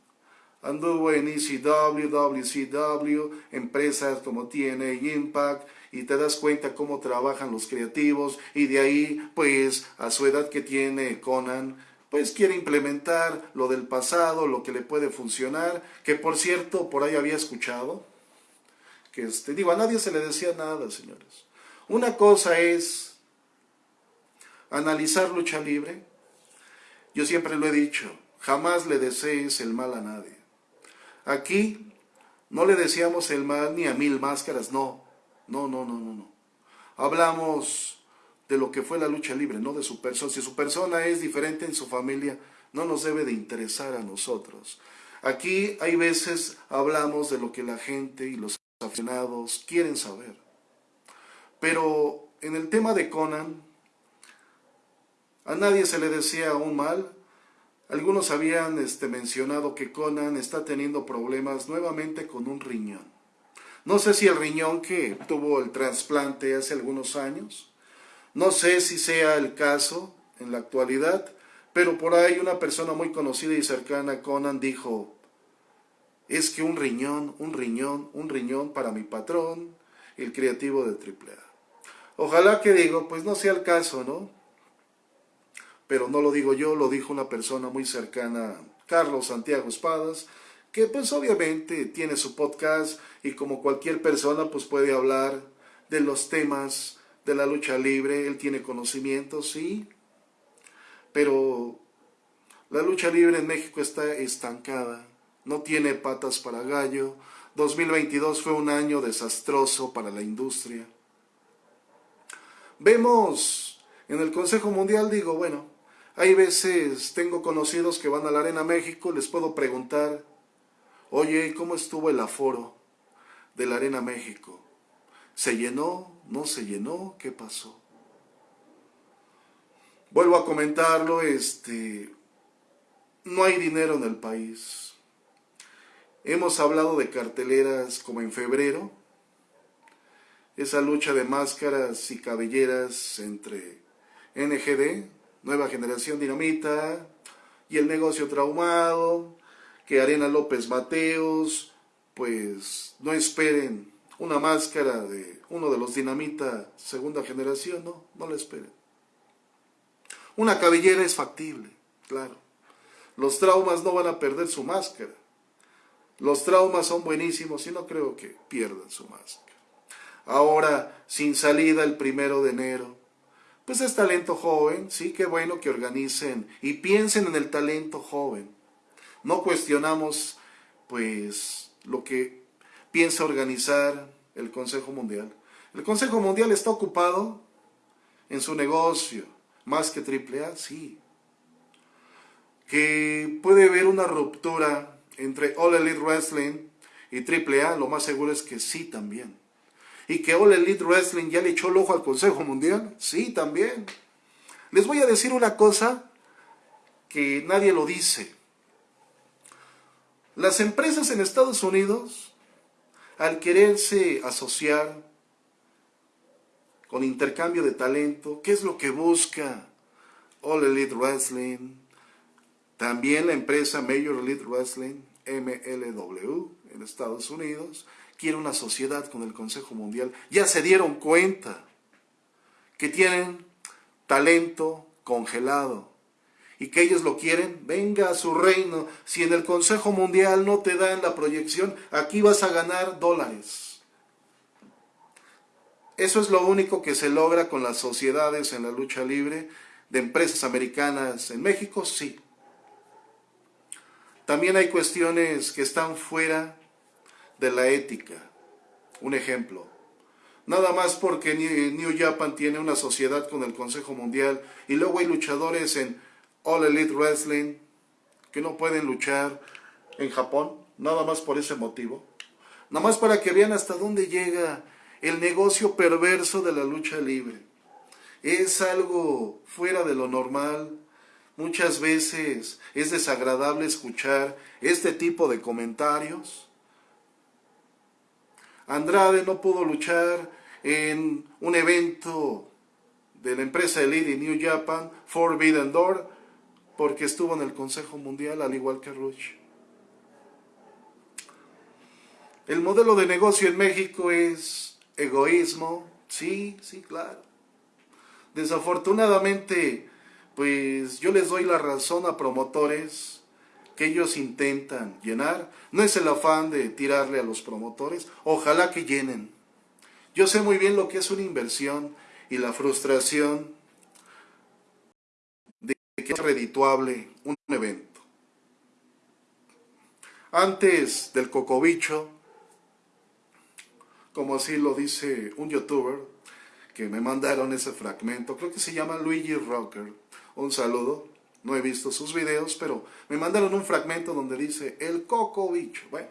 anduvo en ECW, WCW, empresas como TNA Impact, y te das cuenta cómo trabajan los creativos, y de ahí, pues, a su edad que tiene Conan, pues quiere implementar lo del pasado, lo que le puede funcionar, que por cierto, por ahí había escuchado, que este, digo, a nadie se le decía nada, señores. Una cosa es analizar lucha libre. Yo siempre lo he dicho, jamás le desees el mal a nadie. Aquí no le deseamos el mal ni a mil máscaras, no, no, no, no, no. Hablamos de lo que fue la lucha libre, no de su persona. Si su persona es diferente en su familia, no nos debe de interesar a nosotros. Aquí hay veces hablamos de lo que la gente y los aficionados quieren saber. Pero en el tema de Conan, a nadie se le decía un mal. Algunos habían este, mencionado que Conan está teniendo problemas nuevamente con un riñón. No sé si el riñón que tuvo el trasplante hace algunos años, no sé si sea el caso en la actualidad, pero por ahí una persona muy conocida y cercana Conan dijo, es que un riñón, un riñón, un riñón para mi patrón, el creativo de AAA. Ojalá que digo, pues no sea el caso, ¿no? Pero no lo digo yo, lo dijo una persona muy cercana, Carlos Santiago Espadas, que pues obviamente tiene su podcast y como cualquier persona pues puede hablar de los temas de la lucha libre, él tiene conocimiento, sí, pero la lucha libre en México está estancada, no tiene patas para gallo. 2022 fue un año desastroso para la industria. Vemos en el Consejo Mundial, digo, bueno, hay veces tengo conocidos que van a la Arena México, les puedo preguntar, oye, ¿cómo estuvo el aforo de la Arena México? ¿Se llenó? ¿No se llenó? ¿Qué pasó? Vuelvo a comentarlo, este, no hay dinero en el país. Hemos hablado de carteleras como en febrero, esa lucha de máscaras y cabelleras entre NGD, Nueva Generación Dinamita, y el negocio traumado, que Arena López Mateos, pues no esperen una máscara de uno de los dinamita segunda generación, no, no la esperen. Una cabellera es factible, claro. Los traumas no van a perder su máscara. Los traumas son buenísimos y no creo que pierdan su máscara. Ahora, sin salida el primero de enero, pues es talento joven, sí, qué bueno que organicen y piensen en el talento joven. No cuestionamos, pues, lo que piensa organizar el Consejo Mundial. El Consejo Mundial está ocupado en su negocio, más que AAA, sí. Que puede haber una ruptura entre All Elite Wrestling y AAA, lo más seguro es que sí también. Y que All Elite Wrestling ya le echó el ojo al Consejo Mundial, sí también. Les voy a decir una cosa que nadie lo dice. Las empresas en Estados Unidos al quererse asociar con intercambio de talento, ¿qué es lo que busca All Elite Wrestling? También la empresa Major Elite Wrestling, MLW, en Estados Unidos, quiere una sociedad con el Consejo Mundial. Ya se dieron cuenta que tienen talento congelado y que ellos lo quieren, venga a su reino. Si en el Consejo Mundial no te dan la proyección, aquí vas a ganar dólares. Eso es lo único que se logra con las sociedades en la lucha libre de empresas americanas en México, sí. También hay cuestiones que están fuera de la ética. Un ejemplo, nada más porque New Japan tiene una sociedad con el Consejo Mundial y luego hay luchadores en All Elite Wrestling que no pueden luchar en Japón, nada más por ese motivo. Nada más para que vean hasta dónde llega el negocio perverso de la lucha libre. Es algo fuera de lo normal. Muchas veces es desagradable escuchar este tipo de comentarios. Andrade no pudo luchar en un evento de la empresa Elite New Japan, Forbidden Door, porque estuvo en el Consejo Mundial, al igual que Rush. El modelo de negocio en México es egoísmo, sí, sí, claro. Desafortunadamente, pues yo les doy la razón a promotores que ellos intentan llenar. No es el afán de tirarle a los promotores, ojalá que llenen. Yo sé muy bien lo que es una inversión y la frustración redituable un evento. Antes del cocobicho, como así lo dice un youtuber, que me mandaron ese fragmento, creo que se llama Luigi Rocker, un saludo, no he visto sus videos, pero me mandaron un fragmento donde dice el coco bicho, bueno,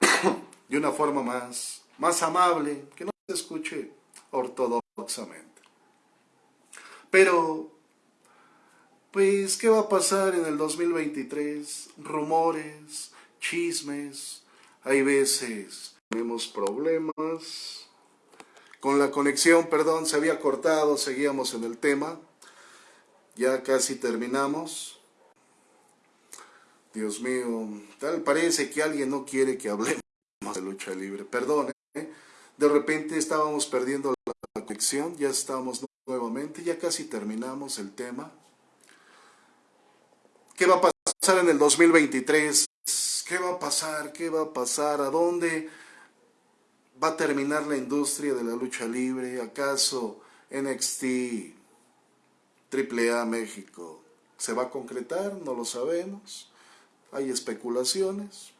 de una forma más, más amable, que no se escuche ortodoxamente. Pero, pues, ¿qué va a pasar en el 2023? Rumores, chismes, hay veces tenemos problemas, con la conexión, perdón, se había cortado, seguíamos en el tema. Ya casi terminamos. Dios mío, tal parece que alguien no quiere que hablemos de lucha libre. Perdón, ¿eh? de repente estábamos perdiendo la conexión, ya estamos nuevamente, ya casi terminamos el tema. ¿Qué va a pasar en el 2023? ¿Qué va a pasar? ¿Qué va a pasar? ¿A dónde? ¿Va a terminar la industria de la lucha libre? ¿Acaso NXT AAA México se va a concretar? No lo sabemos. Hay especulaciones.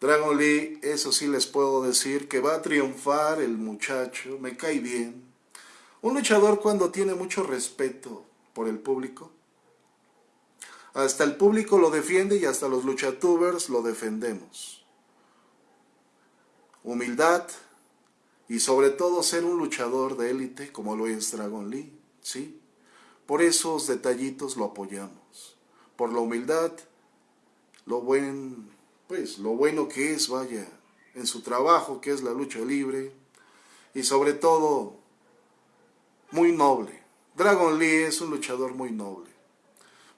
Dragon Lee, eso sí les puedo decir, que va a triunfar el muchacho, me cae bien. Un luchador cuando tiene mucho respeto por el público, hasta el público lo defiende y hasta los luchatubers lo defendemos humildad y sobre todo ser un luchador de élite como lo es Dragon Lee, ¿sí? Por esos detallitos lo apoyamos, por la humildad, lo buen, pues lo bueno que es, vaya, en su trabajo que es la lucha libre y sobre todo muy noble. Dragon Lee es un luchador muy noble,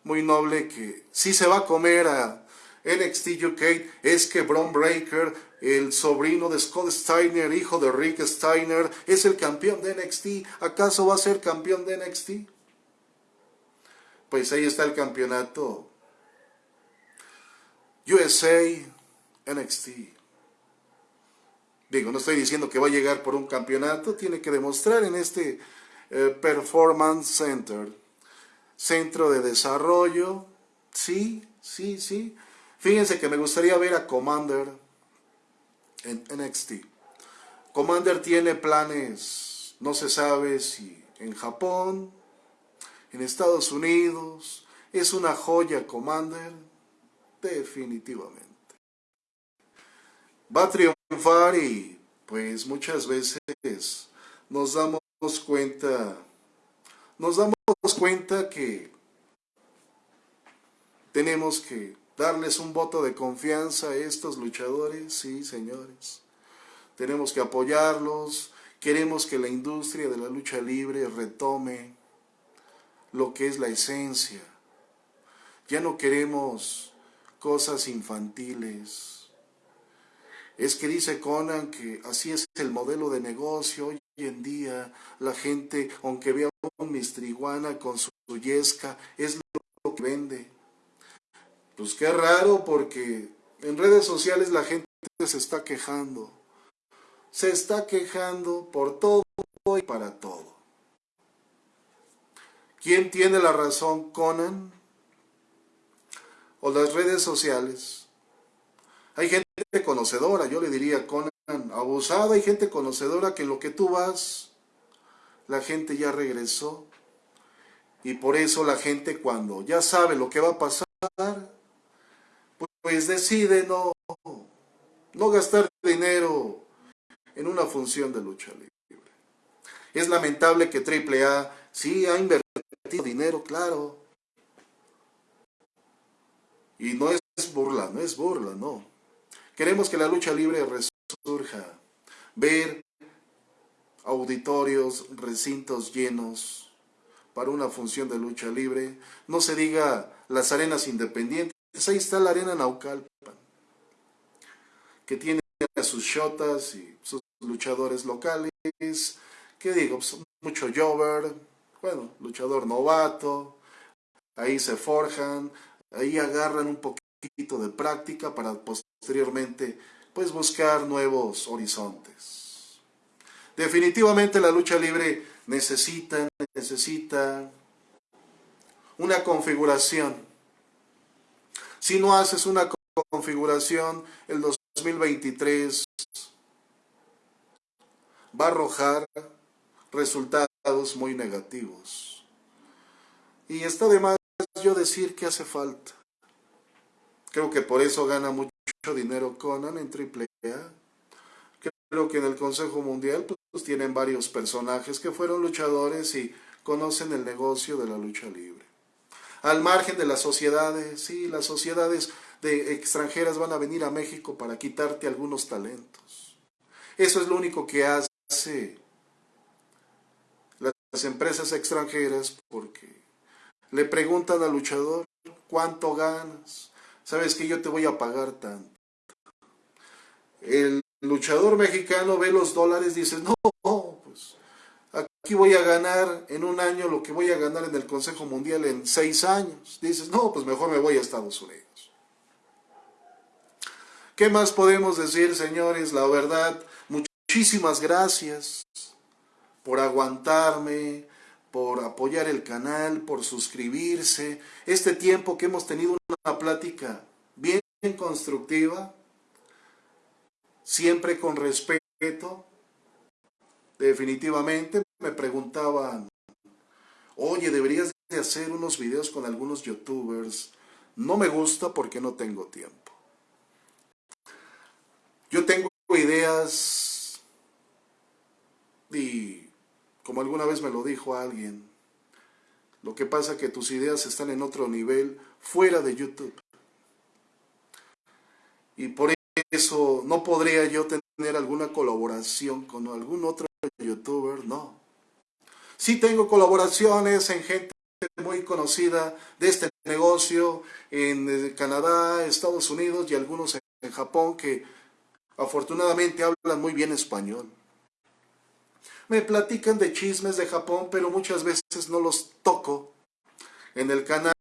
muy noble que si se va a comer a NXT UK es que Braun Breaker, el sobrino de Scott Steiner, hijo de Rick Steiner, es el campeón de NXT. ¿Acaso va a ser campeón de NXT? Pues ahí está el campeonato. USA, NXT. Digo, no estoy diciendo que va a llegar por un campeonato, tiene que demostrar en este eh, Performance Center, centro de desarrollo, sí, sí, sí, Fíjense que me gustaría ver a Commander en NXT. Commander tiene planes, no se sabe si en Japón, en Estados Unidos. Es una joya Commander, definitivamente. Va a triunfar y pues muchas veces nos damos cuenta, nos damos cuenta que tenemos que darles un voto de confianza a estos luchadores, sí, señores. Tenemos que apoyarlos, queremos que la industria de la lucha libre retome lo que es la esencia. Ya no queremos cosas infantiles. Es que dice Conan que así es el modelo de negocio hoy en día. La gente, aunque vea un mistriguana con su yesca, es lo que vende. Pues qué raro porque en redes sociales la gente se está quejando. Se está quejando por todo y para todo. ¿Quién tiene la razón, Conan? ¿O las redes sociales? Hay gente conocedora, yo le diría, Conan, abusada, hay gente conocedora que lo que tú vas, la gente ya regresó. Y por eso la gente cuando ya sabe lo que va a pasar, pues decide no, no gastar dinero en una función de lucha libre. Es lamentable que AAA sí ha invertido dinero, claro. Y no es burla, no es burla, no. Queremos que la lucha libre resurja. Ver auditorios, recintos llenos para una función de lucha libre. No se diga las arenas independientes. Ahí está la arena Naucalpan, que tiene a sus shotas y sus luchadores locales. ¿Qué digo? Pues, mucho Jover, bueno, luchador novato. Ahí se forjan, ahí agarran un poquito de práctica para posteriormente pues buscar nuevos horizontes. Definitivamente la lucha libre necesita, necesita una configuración si no haces una configuración, el 2023 va a arrojar resultados muy negativos. Y está de más yo decir que hace falta. Creo que por eso gana mucho dinero Conan en AAA. Creo que en el Consejo Mundial pues, tienen varios personajes que fueron luchadores y conocen el negocio de la lucha libre al margen de las sociedades, sí, las sociedades de extranjeras van a venir a México para quitarte algunos talentos. Eso es lo único que hace las empresas extranjeras porque le preguntan al luchador, ¿cuánto ganas? Sabes que yo te voy a pagar tanto. El luchador mexicano ve los dólares y dice, no, pues aquí voy a ganar en un año lo que voy a ganar en el Consejo Mundial en seis años. Dices, no, pues mejor me voy a Estados Unidos. ¿Qué más podemos decir, señores? La verdad, muchísimas gracias por aguantarme, por apoyar el canal, por suscribirse. Este tiempo que hemos tenido una plática bien constructiva, siempre con respeto, definitivamente me preguntaban, oye, deberías de hacer unos videos con algunos youtubers. No me gusta porque no tengo tiempo. Yo tengo ideas y como alguna vez me lo dijo alguien, lo que pasa que tus ideas están en otro nivel fuera de YouTube. Y por eso no podría yo tener alguna colaboración con algún otro youtuber, no. Sí tengo colaboraciones en gente muy conocida de este negocio en eh, Canadá, Estados Unidos y algunos en Japón que afortunadamente hablan muy bien español. Me platican de chismes de Japón, pero muchas veces no los toco en el canal.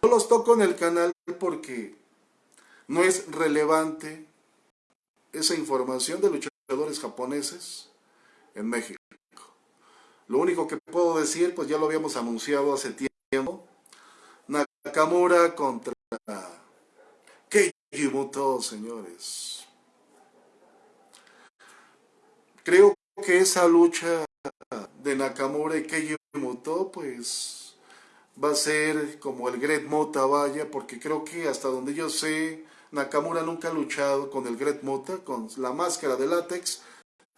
No los toco en el canal porque no es relevante esa información de luchadores japoneses en México. Lo único que puedo decir, pues ya lo habíamos anunciado hace tiempo, Nakamura contra Keiji Muto, señores. Creo que esa lucha de Nakamura y Keiji Muto, pues va a ser como el Great Mota vaya, porque creo que hasta donde yo sé, Nakamura nunca ha luchado con el Great Mota, con la máscara de látex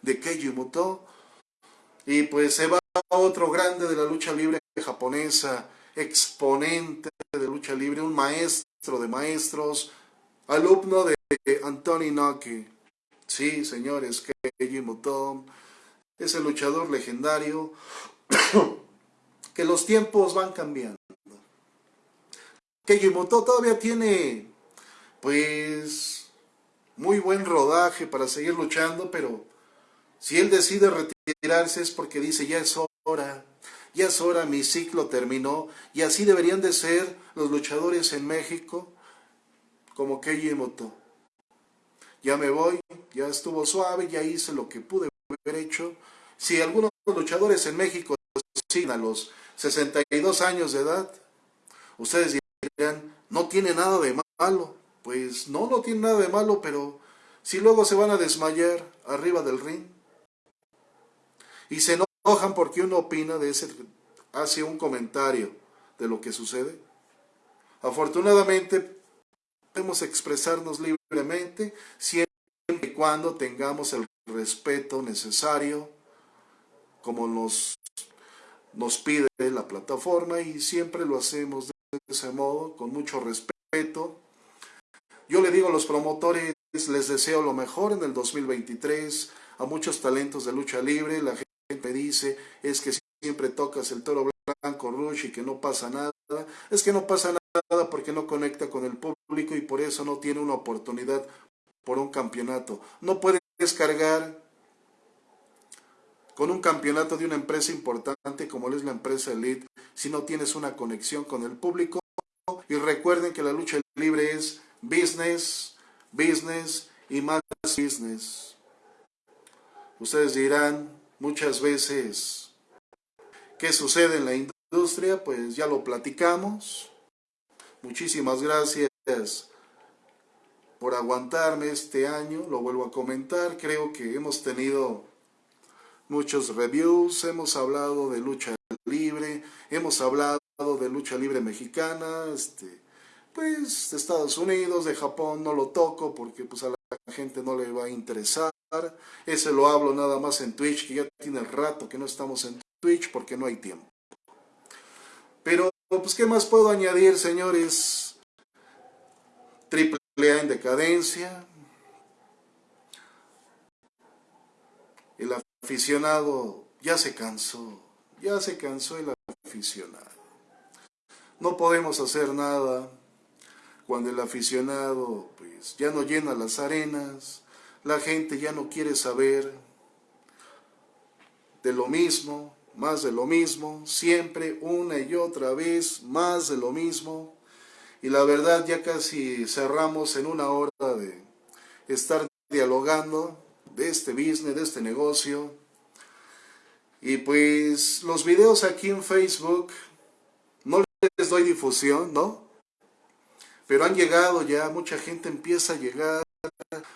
de Keiji Muto. Y pues se va otro grande de la lucha libre japonesa, exponente de lucha libre, un maestro de maestros, alumno de Anthony Noki. Sí, señores, Keiji Muto, ese luchador legendario, que los tiempos van cambiando. Keiji Muto todavía tiene, pues, muy buen rodaje para seguir luchando, pero si él decide retirarse es porque dice ya es hora, ya es hora, mi ciclo terminó, y así deberían de ser los luchadores en México, como Keiji Moto. Ya me voy, ya estuvo suave, ya hice lo que pude haber hecho. Si algunos luchadores en México siguen a los 62 años de edad, ustedes dirán, no tiene nada de malo. Pues no, no tiene nada de malo, pero si luego se van a desmayar arriba del ring y se enojan porque uno opina de ese, hace un comentario de lo que sucede. Afortunadamente podemos expresarnos libremente siempre y cuando tengamos el respeto necesario como nos, nos pide la plataforma y siempre lo hacemos de ese modo, con mucho respeto yo le digo a los promotores, les deseo lo mejor en el 2023, a muchos talentos de lucha libre, la gente dice, es que siempre tocas el toro blanco, Rush, y que no pasa nada. Es que no pasa nada porque no conecta con el público y por eso no tiene una oportunidad por un campeonato. No puedes cargar con un campeonato de una empresa importante como es la empresa Elite si no tienes una conexión con el público. Y recuerden que la lucha libre es business, business y más business. Ustedes dirán muchas veces, ¿qué sucede en la industria? Pues ya lo platicamos. Muchísimas gracias por aguantarme este año, lo vuelvo a comentar, creo que hemos tenido muchos reviews, hemos hablado de lucha libre, hemos hablado de lucha libre mexicana, este, pues de Estados Unidos, de Japón no lo toco porque pues a la gente no le va a interesar. Ese lo hablo nada más en Twitch, que ya tiene rato que no estamos en Twitch porque no hay tiempo. Pero pues qué más puedo añadir, señores. Triple A en decadencia. El aficionado ya se cansó, ya se cansó el aficionado. No podemos hacer nada cuando el aficionado pues ya no llena las arenas, la gente ya no quiere saber de lo mismo, más de lo mismo, siempre una y otra vez más de lo mismo. Y la verdad ya casi cerramos en una hora de estar dialogando de este business, de este negocio. Y pues los videos aquí en Facebook no les doy difusión, ¿no? Pero han llegado ya, mucha gente empieza a llegar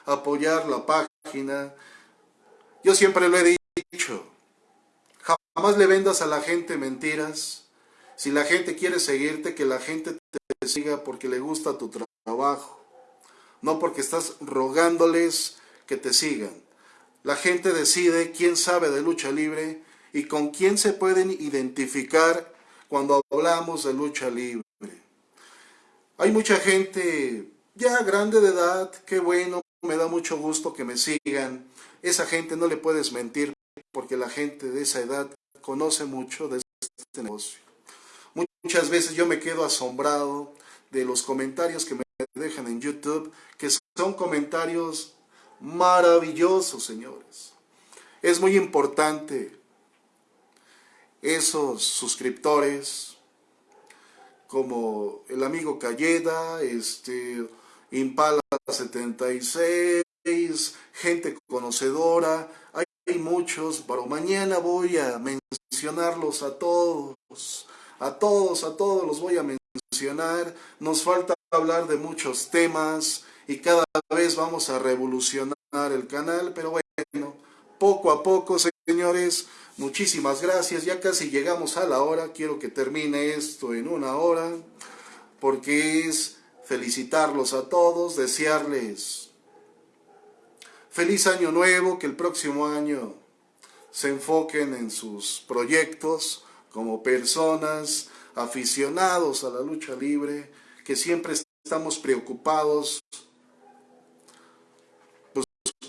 a apoyar la página. Yo siempre lo he dicho, jamás le vendas a la gente mentiras. Si la gente quiere seguirte, que la gente te siga porque le gusta tu trabajo, no porque estás rogándoles que te sigan. La gente decide quién sabe de lucha libre y con quién se pueden identificar cuando hablamos de lucha libre. Hay mucha gente ya grande de edad, qué bueno, me da mucho gusto que me sigan. Esa gente no le puedes mentir porque la gente de esa edad conoce mucho de este negocio. Muchas veces yo me quedo asombrado de los comentarios que me dejan en YouTube, que son comentarios maravillosos, señores. Es muy importante esos suscriptores, como el amigo Cayeda, este, Impala 76, gente conocedora, hay, muchos, pero mañana voy a mencionarlos a todos, a todos, a todos los voy a mencionar, nos falta hablar de muchos temas y cada vez vamos a revolucionar el canal, pero bueno, poco a poco, señores, Muchísimas gracias, ya casi llegamos a la hora, quiero que termine esto en una hora, porque es felicitarlos a todos, desearles feliz año nuevo, que el próximo año se enfoquen en sus proyectos como personas, aficionados a la lucha libre, que siempre estamos preocupados,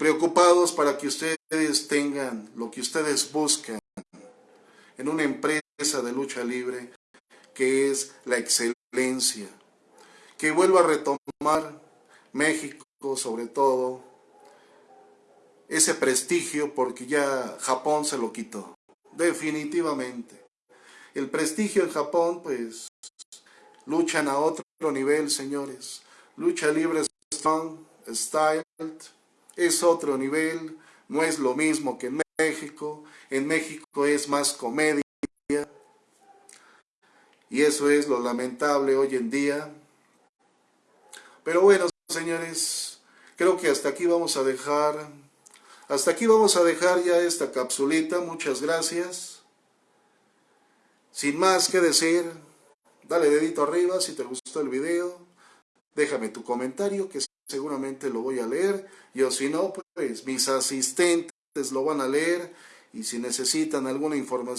preocupados para que ustedes tengan lo que ustedes buscan en una empresa de lucha libre que es la excelencia, que vuelva a retomar México sobre todo, ese prestigio porque ya Japón se lo quitó, definitivamente. El prestigio en Japón, pues, luchan a otro nivel, señores. Lucha libre strong, style, es otro nivel, no es lo mismo que en México. En México es más comedia. Y eso es lo lamentable hoy en día. Pero bueno, señores, creo que hasta aquí vamos a dejar hasta aquí vamos a dejar ya esta capsulita, muchas gracias. Sin más que decir, dale dedito arriba si te gustó el video, déjame tu comentario que seguramente lo voy a leer, y o si no, pues mis asistentes lo van a leer, y si necesitan alguna información